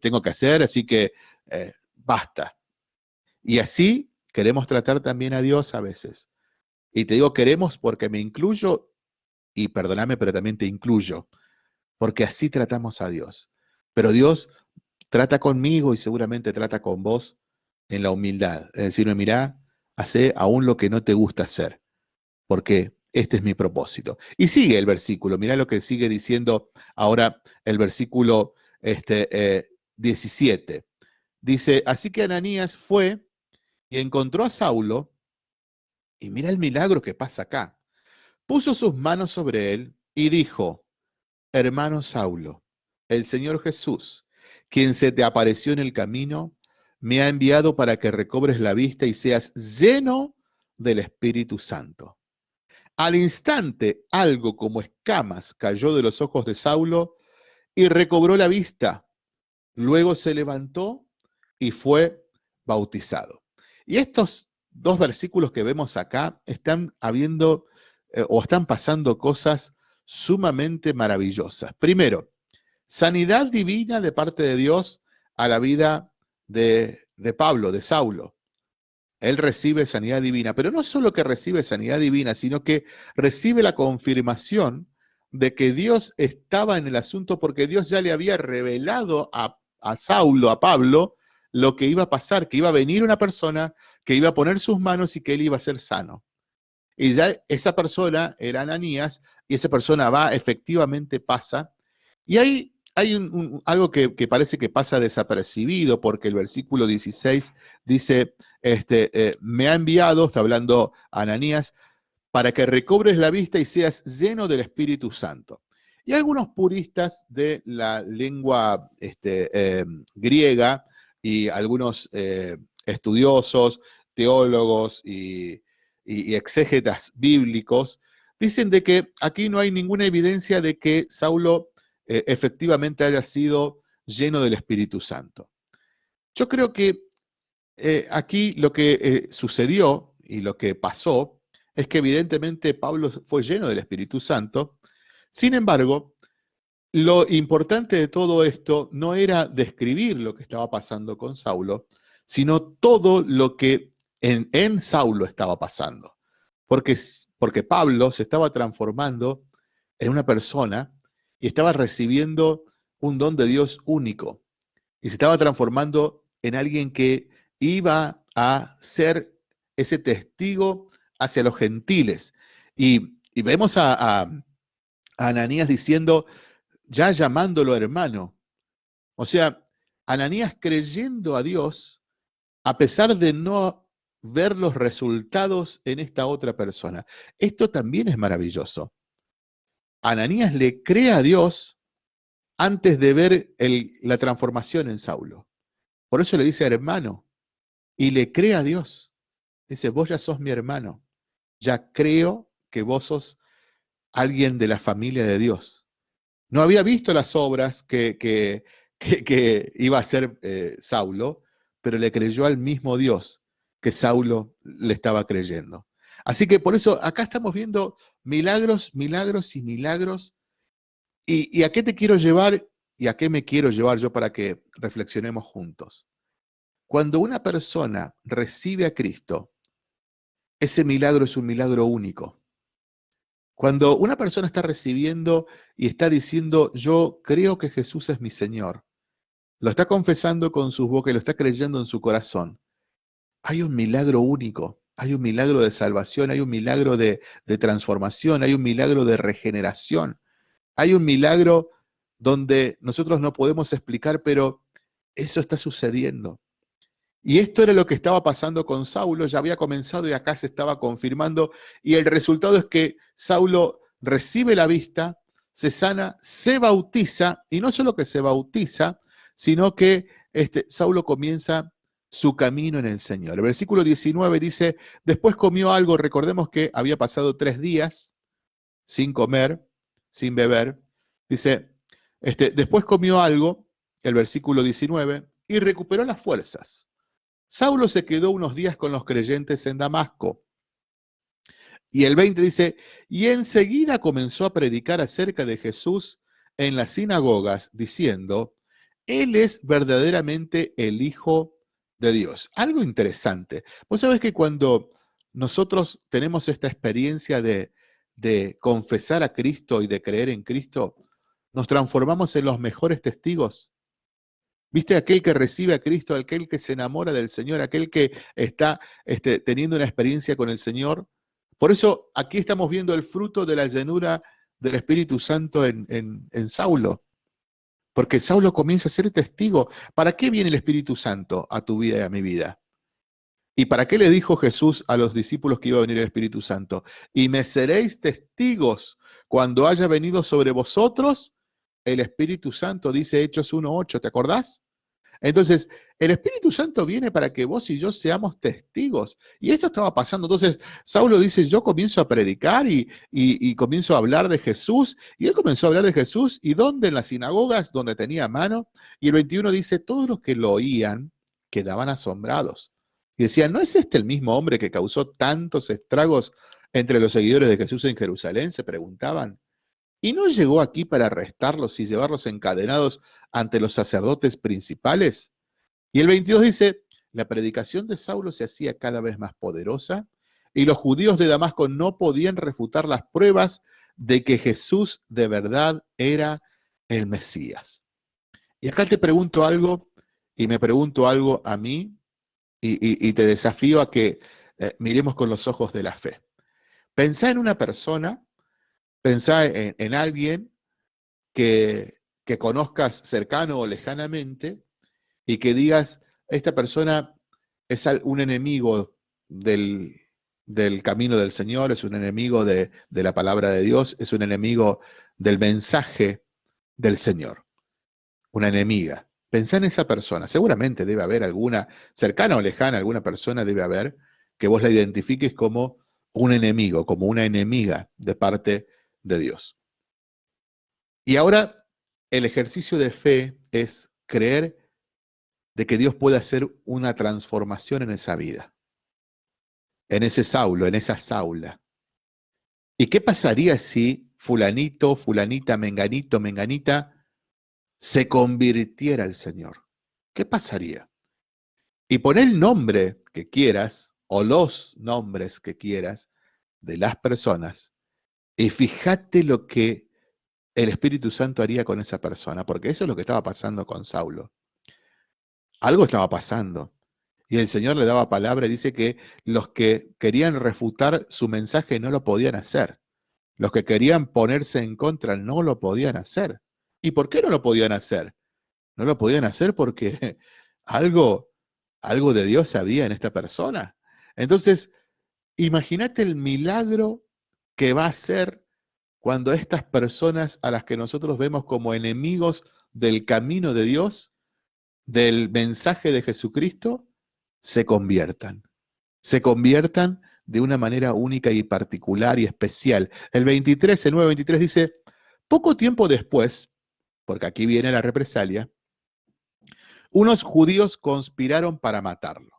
tengo que hacer, así que eh, basta. Y así queremos tratar también a Dios a veces. Y te digo queremos porque me incluyo, y perdóname, pero también te incluyo, porque así tratamos a Dios. Pero Dios trata conmigo y seguramente trata con vos en la humildad. Es decirme, mirá, hace aún lo que no te gusta hacer, porque este es mi propósito. Y sigue el versículo, mirá lo que sigue diciendo ahora el versículo este, eh, 17. Dice, así que Ananías fue y encontró a Saulo, y mira el milagro que pasa acá. Puso sus manos sobre él y dijo, hermano Saulo, el Señor Jesús, quien se te apareció en el camino, me ha enviado para que recobres la vista y seas lleno del Espíritu Santo. Al instante, algo como escamas cayó de los ojos de Saulo y recobró la vista. Luego se levantó y fue bautizado. Y estos dos versículos que vemos acá están habiendo eh, o están pasando cosas sumamente maravillosas. Primero, sanidad divina de parte de Dios a la vida de, de Pablo, de Saulo. Él recibe sanidad divina, pero no solo que recibe sanidad divina, sino que recibe la confirmación de que Dios estaba en el asunto porque Dios ya le había revelado a, a Saulo, a Pablo, lo que iba a pasar, que iba a venir una persona que iba a poner sus manos y que él iba a ser sano. Y ya esa persona era Ananías, y esa persona va, efectivamente pasa. Y hay, hay algo que, que parece que pasa desapercibido, porque el versículo 16 dice, este, eh, me ha enviado, está hablando Ananías, para que recobres la vista y seas lleno del Espíritu Santo. Y algunos puristas de la lengua este, eh, griega y algunos eh, estudiosos, teólogos y, exégetas bíblicos dicen de que aquí no hay ninguna evidencia de que Saulo eh, efectivamente haya sido lleno del Espíritu Santo. Yo creo que eh, aquí lo que sucedió y lo que pasó es que evidentemente Pablo fue lleno del Espíritu Santo. Sin embargo, lo importante de todo esto no era describir lo que estaba pasando con Saulo, sino todo lo que en, en Saulo estaba pasando. Porque, porque Pablo se estaba transformando en una persona y estaba recibiendo un don de Dios único. Y se estaba transformando en alguien que iba a ser ese testigo hacia los gentiles. Y, y vemos a- a Ananías diciendo, ya llamándolo hermano. O sea, Ananías creyendo a Dios, a pesar de no ver los resultados en esta otra persona. Esto también es maravilloso. Ananías le cree a Dios antes de ver la transformación en Saulo. Por eso le dice hermano y le cree a Dios. Dice, vos ya sos mi hermano. Ya creo que vos sos alguien de la familia de Dios. No había visto las obras que, que, iba a hacer eh, Saulo, pero le creyó al mismo Dios que Saulo le estaba creyendo. Así que por eso acá estamos viendo milagros, milagros y milagros. ¿Y, a qué te quiero llevar y a qué me quiero llevar yo para que reflexionemos juntos? Cuando una persona recibe a Cristo, ese milagro es un milagro único. Cuando una persona está recibiendo y está diciendo, yo creo que Jesús es mi Señor, lo está confesando con sus bocas y lo está creyendo en su corazón, hay un milagro único, hay un milagro de salvación, hay un milagro de, transformación, hay un milagro de regeneración, hay un milagro donde nosotros no podemos explicar, pero eso está sucediendo. Y esto era lo que estaba pasando con Saulo, ya había comenzado y acá se estaba confirmando, y el resultado es que Saulo recibe la vista, se sana, se bautiza, y no solo que se bautiza, sino que este, Saulo comienza su camino en el Señor. El versículo 19 dice, después comió algo, recordemos que había pasado tres días sin comer, sin beber. Dice, este, después comió algo, el versículo 19, y recuperó las fuerzas. Saulo se quedó unos días con los creyentes en Damasco. Y el 20 dice, y enseguida comenzó a predicar acerca de Jesús en las sinagogas, diciendo, Él es verdaderamente el Hijo de Dios. Algo interesante. Vos sabés que cuando nosotros tenemos esta experiencia de, de confesar a Cristo y de creer en Cristo, nos transformamos en los mejores testigos. ¿Viste? Aquel que recibe a Cristo, aquel que se enamora del Señor, aquel que está este, teniendo una experiencia con el Señor. Por eso aquí estamos viendo el fruto de la llenura del Espíritu Santo en, en Saulo. Porque Saulo comienza a ser testigo. ¿Para qué viene el Espíritu Santo a tu vida y a mi vida? ¿Y para qué le dijo Jesús a los discípulos que iba a venir el Espíritu Santo? Y me seréis testigos cuando haya venido sobre vosotros el Espíritu Santo, dice Hechos 1.8, ¿te acordás? Entonces, el Espíritu Santo viene para que vos y yo seamos testigos. Y esto estaba pasando. Entonces, Saulo dice, yo comienzo a predicar y, y, comienzo a hablar de Jesús. Y él comenzó a hablar de Jesús. ¿Y dónde? En las sinagogas, donde tenía mano. Y el 21 dice, todos los que lo oían quedaban asombrados. Y decían, ¿no es este el mismo hombre que causó tantos estragos entre los seguidores de Jesús en Jerusalén? Se preguntaban. ¿Y no llegó aquí para arrestarlos y llevarlos encadenados ante los sacerdotes principales? Y el 22 dice, la predicación de Saulo se hacía cada vez más poderosa y los judíos de Damasco no podían refutar las pruebas de que Jesús de verdad era el Mesías. Y acá te pregunto algo, y me pregunto algo a mí, y, te desafío a que eh, miremos con los ojos de la fe. Pensá en una persona Pensá en, alguien que, conozcas cercano o lejanamente y que digas, esta persona es un enemigo del, camino del Señor, es un enemigo de, de, la palabra de Dios, es un enemigo del mensaje del Señor, una enemiga. Pensá en esa persona, seguramente debe haber alguna, cercana o lejana, alguna persona debe haber que vos la identifiques como un enemigo, como una enemiga de parte de Dios. Y ahora el ejercicio de fe es creer de que Dios puede hacer una transformación en esa vida, en ese Saulo, en esa Saula. ¿Y qué pasaría si fulanito, fulanita, menganito, menganita se convirtiera al Señor? ¿Qué pasaría? Y pon el nombre que quieras o los nombres que quieras de las personas y fíjate lo que el Espíritu Santo haría con esa persona, porque eso es lo que estaba pasando con Saulo. Algo estaba pasando. Y el Señor le daba palabra y dice que los que querían refutar su mensaje no lo podían hacer. Los que querían ponerse en contra no lo podían hacer. ¿Y por qué no lo podían hacer? No lo podían hacer porque algo, algo de Dios había en esta persona. Entonces, imagínate el milagro que va a ser cuando estas personas a las que nosotros vemos como enemigos del camino de Dios, del mensaje de Jesucristo, se conviertan. Se conviertan de una manera única y particular y especial. El 23, el 9.23 dice, poco tiempo después, porque aquí viene la represalia, unos judíos conspiraron para matarlo.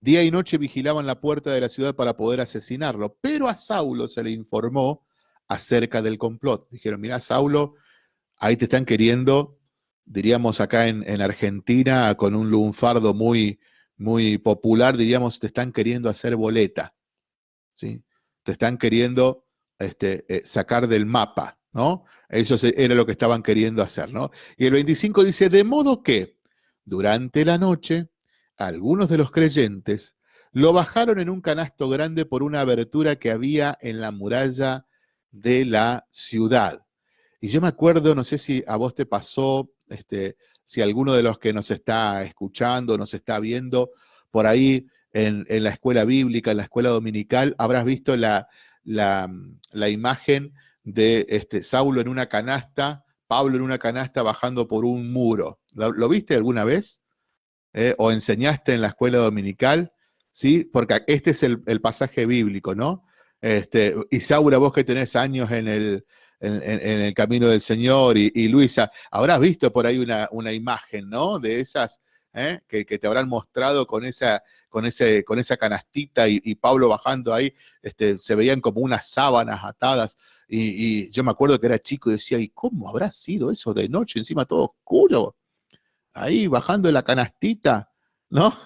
Día y noche vigilaban la puerta de la ciudad para poder asesinarlo, pero a Saulo se le informó acerca del complot. Dijeron, mira, Saulo, ahí te están queriendo, diríamos acá en, en Argentina, con un lunfardo muy, muy popular, diríamos, te están queriendo hacer boleta. ¿sí? Te están queriendo este, eh, sacar del mapa, ¿no? Eso era lo que estaban queriendo hacer, ¿no? Y el 25 dice, de modo que durante la noche, algunos de los creyentes lo bajaron en un canasto grande por una abertura que había en la muralla de la ciudad. Y yo me acuerdo, no sé si a vos te pasó, este, si alguno de los que nos está escuchando, nos está viendo por ahí en, la escuela bíblica, en la escuela dominical, habrás visto la, la, imagen de este, Saulo en una canasta, Pablo en una canasta bajando por un muro. ¿Lo, viste alguna vez? ¿Eh? ¿O enseñaste en la escuela dominical? ¿Sí? Porque este es el, pasaje bíblico, ¿no? Este, Isaura, vos que tenés años en el, en, el camino del Señor, y, Luisa, habrás visto por ahí una, una imagen, ¿no? De esas ¿eh? que, te habrán mostrado con esa, con ese, con esa canastita y, Pablo bajando ahí, este, se veían como unas sábanas atadas. Y, y, yo me acuerdo que era chico y decía, ¿y cómo habrá sido eso de noche, encima todo oscuro? Ahí bajando la canastita, ¿no?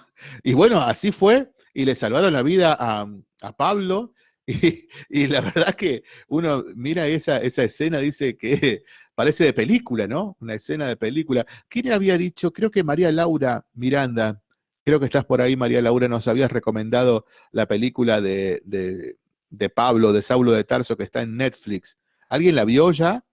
Y bueno, así fue, y le salvaron la vida a, a Pablo, Y, la verdad que uno mira esa, esa escena, dice que parece de película, ¿no? Una escena de película. ¿Quién había dicho? Creo que María Laura Miranda, creo que estás por ahí, María Laura, nos habías recomendado la película de, de, Pablo, de Saulo de Tarso, que está en Netflix. ¿Alguien la vio ya?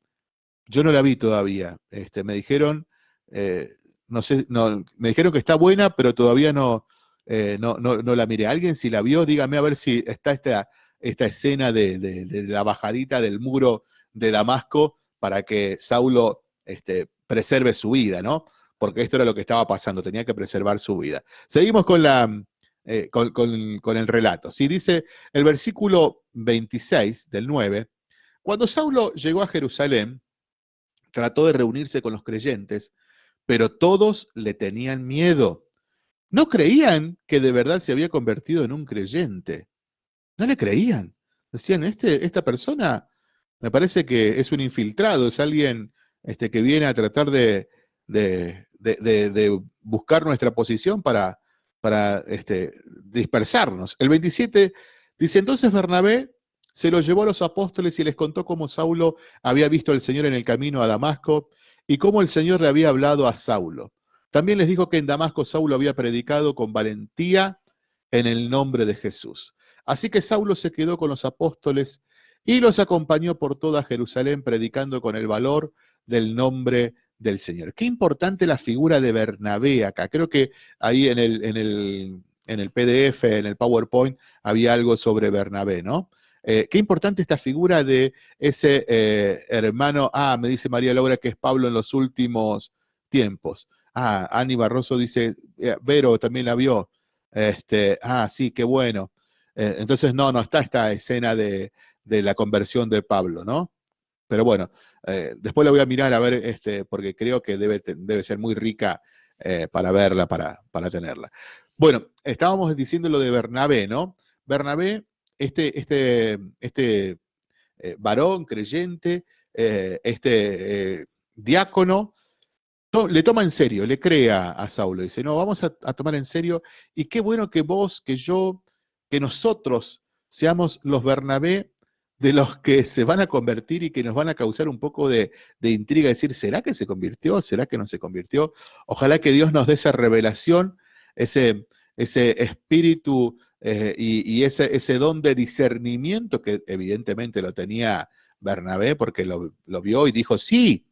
Yo no la vi todavía. Este, me dijeron, eh, no sé, no, me dijeron que está buena, pero todavía no, eh, no, no, no, la miré. ¿Alguien si la vio? Dígame a ver si está esta esta escena de, la bajadita del muro de Damasco para que Saulo este, preserve su vida, ¿no? Porque esto era lo que estaba pasando, tenía que preservar su vida. Seguimos con, la, eh, con, el relato. Si dice el versículo 26 del 9, cuando Saulo llegó a Jerusalén, trató de reunirse con los creyentes, pero todos le tenían miedo. No creían que de verdad se había convertido en un creyente. No le creían. Decían, este, esta persona me parece que es un infiltrado, es alguien este, que viene a tratar de, buscar nuestra posición para, para este, dispersarnos. El 27 dice, entonces Bernabé se lo llevó a los apóstoles y les contó cómo Saulo había visto al Señor en el camino a Damasco y cómo el Señor le había hablado a Saulo. También les dijo que en Damasco Saulo había predicado con valentía en el nombre de Jesús. Así que Saulo se quedó con los apóstoles y los acompañó por toda Jerusalén predicando con el valor del nombre del Señor. Qué importante la figura de Bernabé acá. Creo que ahí en el, en el, en el PDF, en el PowerPoint, había algo sobre Bernabé, ¿no? Eh, qué importante esta figura de ese eh, hermano, ah, me dice María Laura que es Pablo en los últimos tiempos. Ah, Ani Barroso dice, eh, Vero también la vio. Este, ah, sí, qué bueno. Entonces, no, no está esta escena de, la conversión de Pablo, ¿no? Pero bueno, después la voy a mirar a ver, este, porque creo que debe, debe ser muy rica para verla, para, para tenerla. Bueno, estábamos diciendo lo de Bernabé, ¿no? Bernabé, este, este, este varón creyente, este diácono, le toma en serio, le crea a Saulo, dice, no, vamos a, a, tomar en serio, y qué bueno que vos, que yo, que nosotros seamos los Bernabé de los que se van a convertir y que nos van a causar un poco de, intriga, decir, ¿será que se convirtió? ¿Será que no se convirtió? Ojalá que Dios nos dé esa revelación, ese, ese espíritu eh, y, ese, don de discernimiento que evidentemente lo tenía Bernabé porque lo, vio y dijo, sí,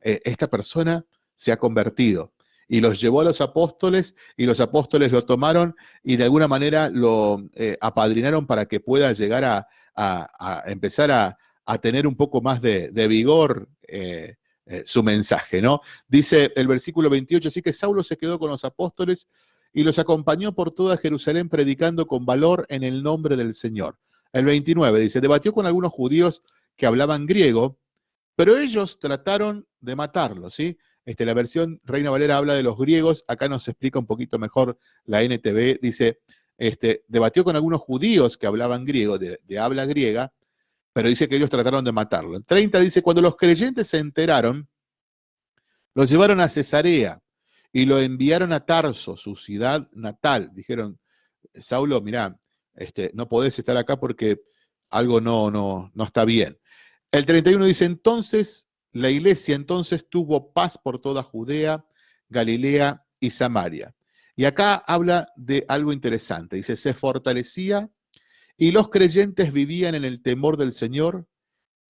eh, esta persona se ha convertido. y los llevó a los apóstoles y los apóstoles lo tomaron y de alguna manera lo eh, apadrinaron para que pueda llegar a, empezar a, tener un poco más de, de vigor su mensaje, ¿no? Dice el versículo 28, así que Saulo se quedó con los apóstoles y los acompañó por toda Jerusalén predicando con valor en el nombre del Señor. El 29 dice, debatió con algunos judíos que hablaban griego, pero ellos trataron de matarlo, ¿sí? Este, la versión Reina Valera habla de los griegos, acá nos explica un poquito mejor la NTV, dice, este, debatió con algunos judíos que hablaban griego, de, de habla griega, pero dice que ellos trataron de matarlo. En 30 dice, cuando los creyentes se enteraron, lo llevaron a Cesarea y lo enviaron a Tarso, su ciudad natal. Dijeron, Saulo, mirá, este, no podés estar acá porque algo no, no, no está bien. El 31 dice, entonces la iglesia entonces tuvo paz por toda Judea, Galilea y Samaria. Y acá habla de algo interesante. Dice, se fortalecía y los creyentes vivían en el temor del Señor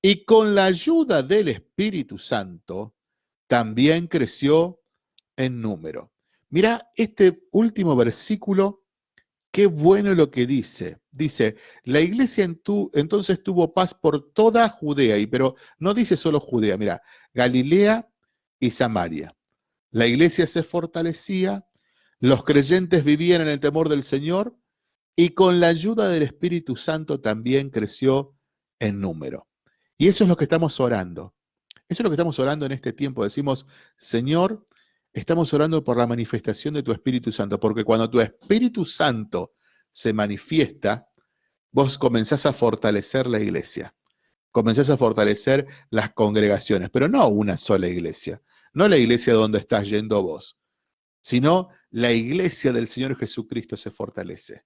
y con la ayuda del Espíritu Santo también creció en número. Mira este último versículo, qué bueno lo que dice. Dice, la iglesia en entonces tuvo paz por toda Judea, y pero no dice solo Judea, mira, Galilea y Samaria. La iglesia se fortalecía, los creyentes vivían en el temor del Señor y con la ayuda del Espíritu Santo también creció en número. Y eso es lo que estamos orando. Eso es lo que estamos orando en este tiempo. Decimos, Señor, estamos orando por la manifestación de tu Espíritu Santo, porque cuando tu Espíritu Santo se manifiesta, vos comenzás a fortalecer la iglesia, comenzás a fortalecer las congregaciones, pero no una sola iglesia, no la iglesia donde estás yendo vos, sino la iglesia del Señor Jesucristo se fortalece.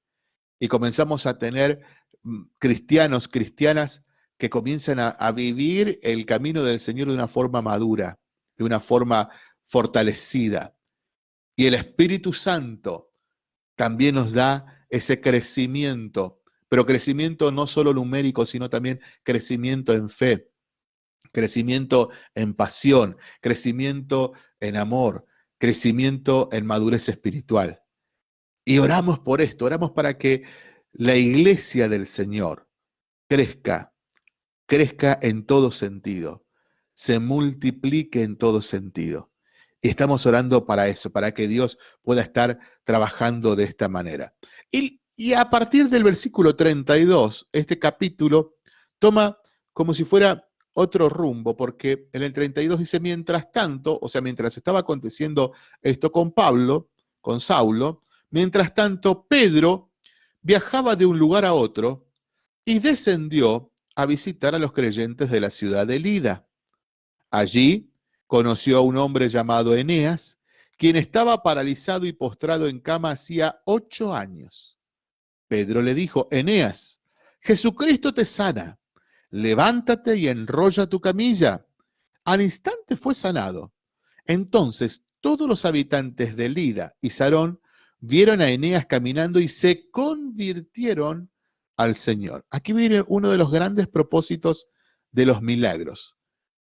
Y comenzamos a tener mm, cristianos, cristianas que comienzan a, a vivir el camino del Señor de una forma madura, de una forma fortalecida. Y el Espíritu Santo también nos da ese crecimiento, pero crecimiento no solo numérico, sino también crecimiento en fe, crecimiento en pasión, crecimiento en amor, crecimiento en madurez espiritual. Y oramos por esto, oramos para que la iglesia del Señor crezca, crezca en todo sentido, se multiplique en todo sentido. Y estamos orando para eso, para que Dios pueda estar trabajando de esta manera. Y, y a partir del versículo 32, este capítulo toma como si fuera otro rumbo, porque en el 32 dice, mientras tanto, o sea, mientras estaba aconteciendo esto con Pablo, con Saulo, mientras tanto Pedro viajaba de un lugar a otro y descendió a visitar a los creyentes de la ciudad de Lida. Allí conoció a un hombre llamado Eneas, quien estaba paralizado y postrado en cama hacía ocho años. Pedro le dijo, Eneas, Jesucristo te sana, levántate y enrolla tu camilla. Al instante fue sanado. Entonces todos los habitantes de Lida y Sarón vieron a Eneas caminando y se convirtieron al Señor. Aquí viene uno de los grandes propósitos de los milagros.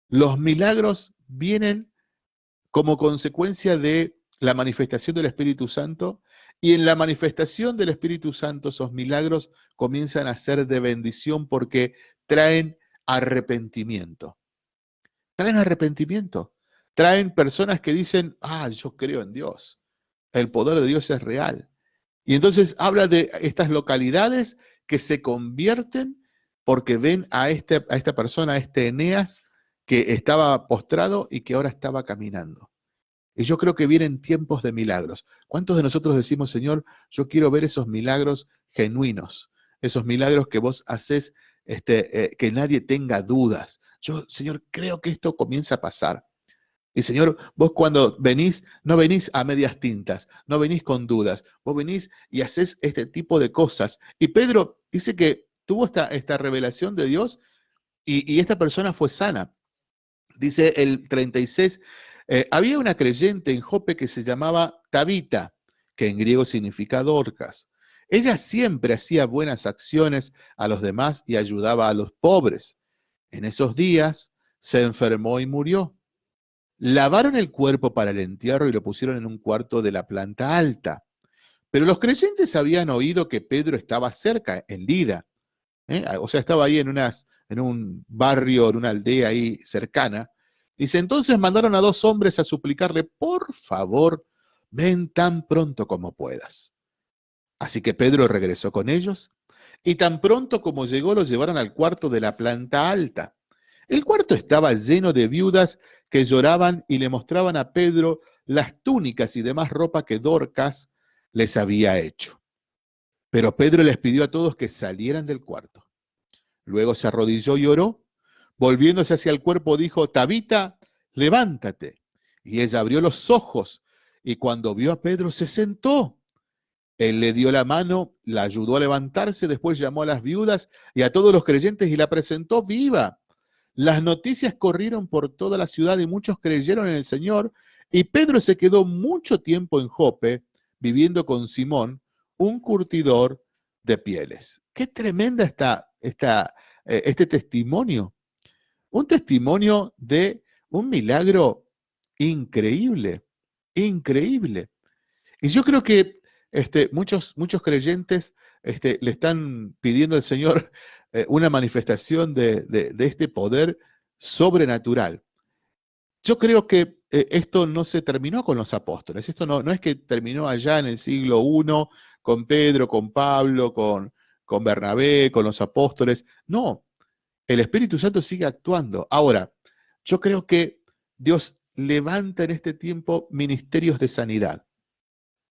Los milagros vienen como consecuencia de la manifestación del Espíritu Santo y en la manifestación del Espíritu Santo esos milagros comienzan a ser de bendición porque traen arrepentimiento. Traen arrepentimiento. Traen personas que dicen, ah, yo creo en Dios. El poder de Dios es real. Y entonces habla de estas localidades que se convierten porque ven a, este, a esta persona, a este Eneas, que estaba postrado y que ahora estaba caminando. Y yo creo que vienen tiempos de milagros. ¿Cuántos de nosotros decimos, Señor, yo quiero ver esos milagros genuinos, esos milagros que vos haces, este, eh, que nadie tenga dudas? Yo, Señor, creo que esto comienza a pasar. Y Señor, vos cuando venís, no venís a medias tintas, no venís con dudas, vos venís y haces este tipo de cosas. Y Pedro dice que tuvo esta, esta revelación de Dios y, y esta persona fue sana. Dice el 36, eh, había una creyente en Jope que se llamaba Tabita, que en griego significa Dorcas. Ella siempre hacía buenas acciones a los demás y ayudaba a los pobres. En esos días se enfermó y murió. lavaron el cuerpo para el entierro y lo pusieron en un cuarto de la planta alta. Pero los creyentes habían oído que Pedro estaba cerca, en Lida. ¿Eh? O sea, estaba ahí en, unas, en un barrio, en una aldea ahí cercana. Dice, entonces mandaron a dos hombres a suplicarle, por favor, ven tan pronto como puedas. Así que Pedro regresó con ellos y tan pronto como llegó los llevaron al cuarto de la planta alta. El cuarto estaba lleno de viudas que lloraban y le mostraban a Pedro las túnicas y demás ropa que Dorcas les había hecho. Pero Pedro les pidió a todos que salieran del cuarto. Luego se arrodilló y oró. Volviéndose hacia el cuerpo dijo, Tabita, levántate. Y ella abrió los ojos y cuando vio a Pedro se sentó. Él le dio la mano, la ayudó a levantarse, después llamó a las viudas y a todos los creyentes y la presentó viva. Las noticias corrieron por toda la ciudad y muchos creyeron en el Señor. Y Pedro se quedó mucho tiempo en Jope, viviendo con Simón, un curtidor de pieles. Qué tremenda está eh, este testimonio. Un testimonio de un milagro increíble, increíble. Y yo creo que este, muchos, muchos creyentes este, le están pidiendo al Señor eh, una manifestación de, este poder sobrenatural. Yo creo que eh, esto no se terminó con los apóstoles, esto no, no, es que terminó allá en el siglo I con Pedro, con Pablo, con, con Bernabé, con los apóstoles. No, el Espíritu Santo sigue actuando. Ahora, yo creo que Dios levanta en este tiempo ministerios de sanidad.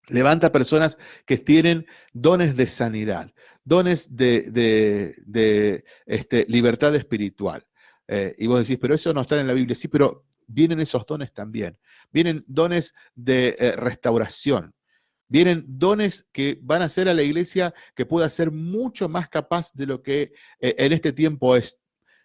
Levanta personas que tienen dones de sanidad, dones de, este, libertad espiritual. Eh, y vos decís, pero eso no está en la Biblia. Sí, pero vienen esos dones también. Vienen dones de eh, restauración. Vienen dones que van a hacer a la iglesia que pueda ser mucho más capaz de lo que eh, en este tiempo es.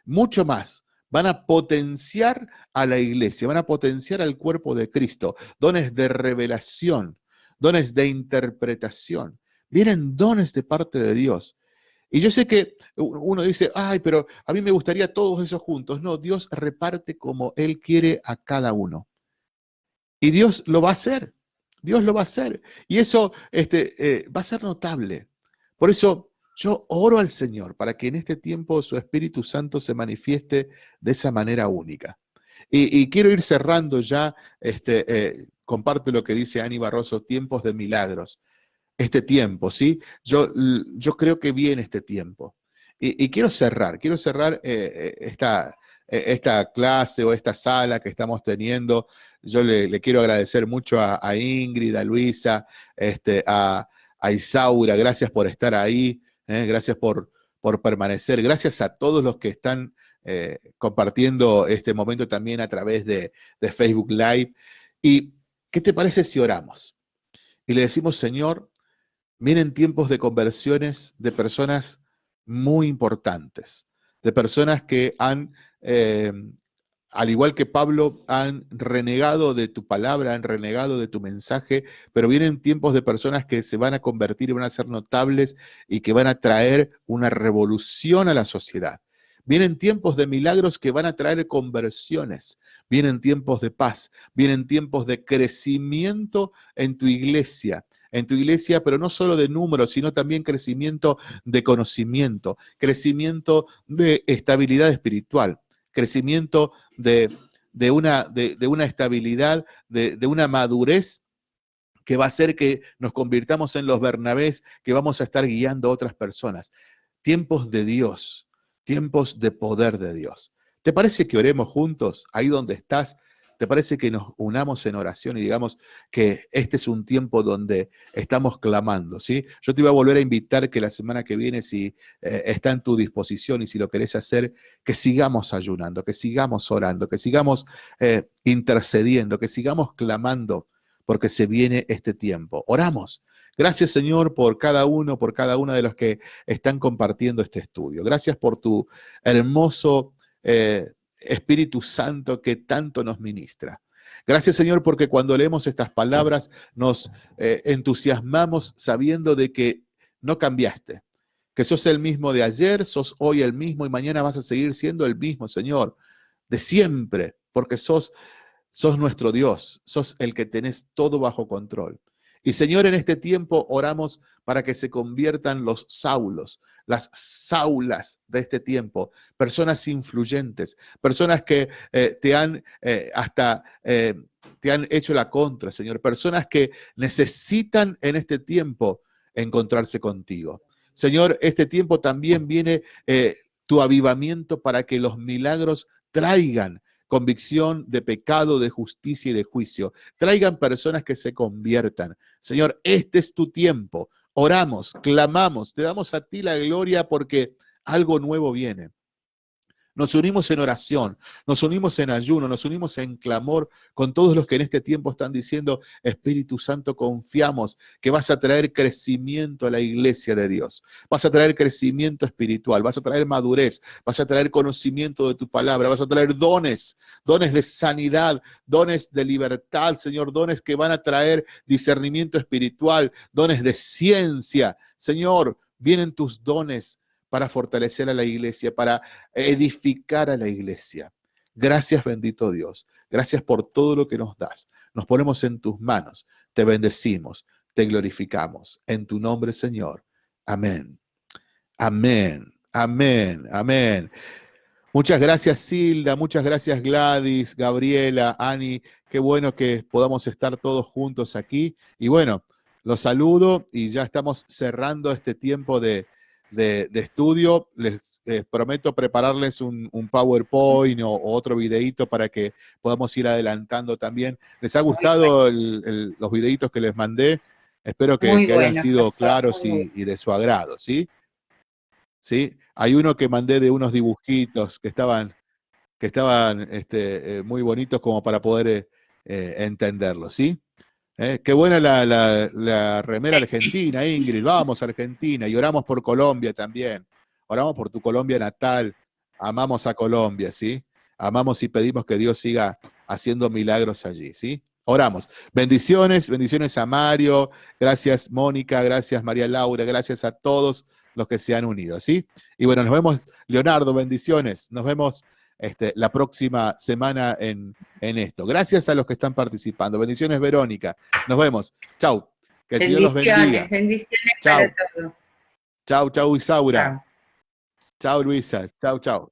Mucho más. Van a potenciar a la iglesia, van a potenciar al cuerpo de Cristo. Dones de revelación, dones de interpretación. Vienen dones de parte de Dios. Y yo sé que uno dice, ay, pero a mí me gustaría todos esos juntos. No, Dios reparte como Él quiere a cada uno. Y Dios lo va a hacer. Dios lo va a hacer. Y eso este, eh, va a ser notable. Por eso yo oro al Señor para que en este tiempo su Espíritu Santo se manifieste de esa manera única. Y, quiero ir cerrando ya este, eh, comparte lo que dice Ani Barroso, tiempos de milagros. Este tiempo, ¿sí? Yo, yo creo que viene este tiempo. Y, quiero cerrar, quiero cerrar eh, esta, esta clase o esta sala que estamos teniendo. Yo le, quiero agradecer mucho a, Ingrid, a Luisa, este, a, Isaura, gracias por estar ahí, gracias por, por permanecer, gracias a todos los que están compartiendo este momento también a través de, de Facebook Live. Y ¿Qué te parece si oramos? Y le decimos, Señor, vienen tiempos de conversiones de personas muy importantes, de personas que han, eh, al igual que Pablo, han renegado de tu palabra, han renegado de tu mensaje, pero vienen tiempos de personas que se van a convertir y van a ser notables y que van a traer una revolución a la sociedad. Vienen tiempos de milagros que van a traer conversiones. Vienen tiempos de paz. Vienen tiempos de crecimiento en tu iglesia. En tu iglesia, pero no solo de números, sino también crecimiento de conocimiento, crecimiento de estabilidad espiritual, crecimiento de, una, de, una, estabilidad, de, de una madurez que va a hacer que nos convirtamos en los Bernabés, que vamos a estar guiando a otras personas. Tiempos de Dios, tiempos de poder de Dios. ¿Te parece que oremos juntos ahí donde estás? ¿Te parece que nos unamos en oración y digamos que este es un tiempo donde estamos clamando? ¿sí? Yo te iba a volver a invitar que la semana que viene, si eh, está en tu disposición y si lo querés hacer, que sigamos ayunando, que sigamos orando, que sigamos eh, intercediendo, que sigamos clamando, porque se viene este tiempo. Oramos. Gracias, Señor, por cada uno, por cada una de los que están compartiendo este estudio. Gracias por tu hermoso eh, Espíritu Santo que tanto nos ministra. Gracias, Señor, porque cuando leemos estas palabras nos eh, entusiasmamos sabiendo de que no cambiaste, que sos el mismo de ayer, sos hoy el mismo y mañana vas a seguir siendo el mismo, Señor, de siempre, porque sos sos nuestro Dios, sos el que tenés todo bajo control. Y Señor, en este tiempo oramos para que se conviertan los saulos, las saulas de este tiempo, personas influyentes, personas que eh, te han eh, hasta eh, te han hecho la contra, Señor, personas que necesitan en este tiempo encontrarse contigo. Señor, este tiempo también viene tu avivamiento para que los milagros traigan convicción de pecado, de justicia y de juicio. Traigan personas que se conviertan. Señor, este es tu tiempo. Oramos, clamamos, te damos a ti la gloria porque algo nuevo viene. Nos unimos en oración, nos unimos en ayuno, nos unimos en clamor con todos los que en este tiempo están diciendo, Espíritu Santo, confiamos que vas a traer crecimiento a la iglesia de Dios. Vas a traer crecimiento espiritual, vas a traer madurez, vas a traer conocimiento de tu palabra, vas a traer dones, dones de sanidad, dones de libertad, Señor, dones que van a traer discernimiento espiritual, dones de ciencia. Señor, vienen tus dones para fortalecer a la iglesia, para edificar a la iglesia. Gracias bendito Dios. Gracias por todo lo que nos das. Nos ponemos en tus manos. Te bendecimos. Te glorificamos. En tu nombre, Señor. Amén. Amén. Amén. Amén. Muchas gracias, Silda. Muchas gracias, Gladys, Gabriela, Ani. Qué bueno que podamos estar todos juntos aquí. Y bueno, los saludo y ya estamos cerrando este tiempo de, de, estudio. Les prometo prepararles un, PowerPoint o, otro videito para que podamos ir adelantando también. ¿Les ha gustado los videitos que les mandé? Espero que, hayan sido claros y, de su agrado, ¿sí? ¿sí? Hay uno que mandé de unos dibujitos que estaban, que estaban este, eh, muy bonitos como para poder eh, eh, entenderlo, ¿sí? Eh, qué buena la, remera argentina, Ingrid. Vamos, Argentina. Y oramos por Colombia también. Oramos por tu Colombia natal. Amamos a Colombia, ¿sí? Amamos y pedimos que Dios siga haciendo milagros allí, ¿sí? Oramos. Bendiciones, bendiciones a Mario. Gracias, Mónica. Gracias, María Laura. Gracias a todos los que se han unido, ¿sí? Y bueno, nos vemos, Leonardo. Bendiciones. Nos vemos este, la próxima semana en, esto. Gracias a los que están participando. Bendiciones, Verónica. Nos vemos. Chau. Que el Señor los bendiga. Bendiciones chau. Chau, chau, Isaura. Chau, Luisa. Chau, chau.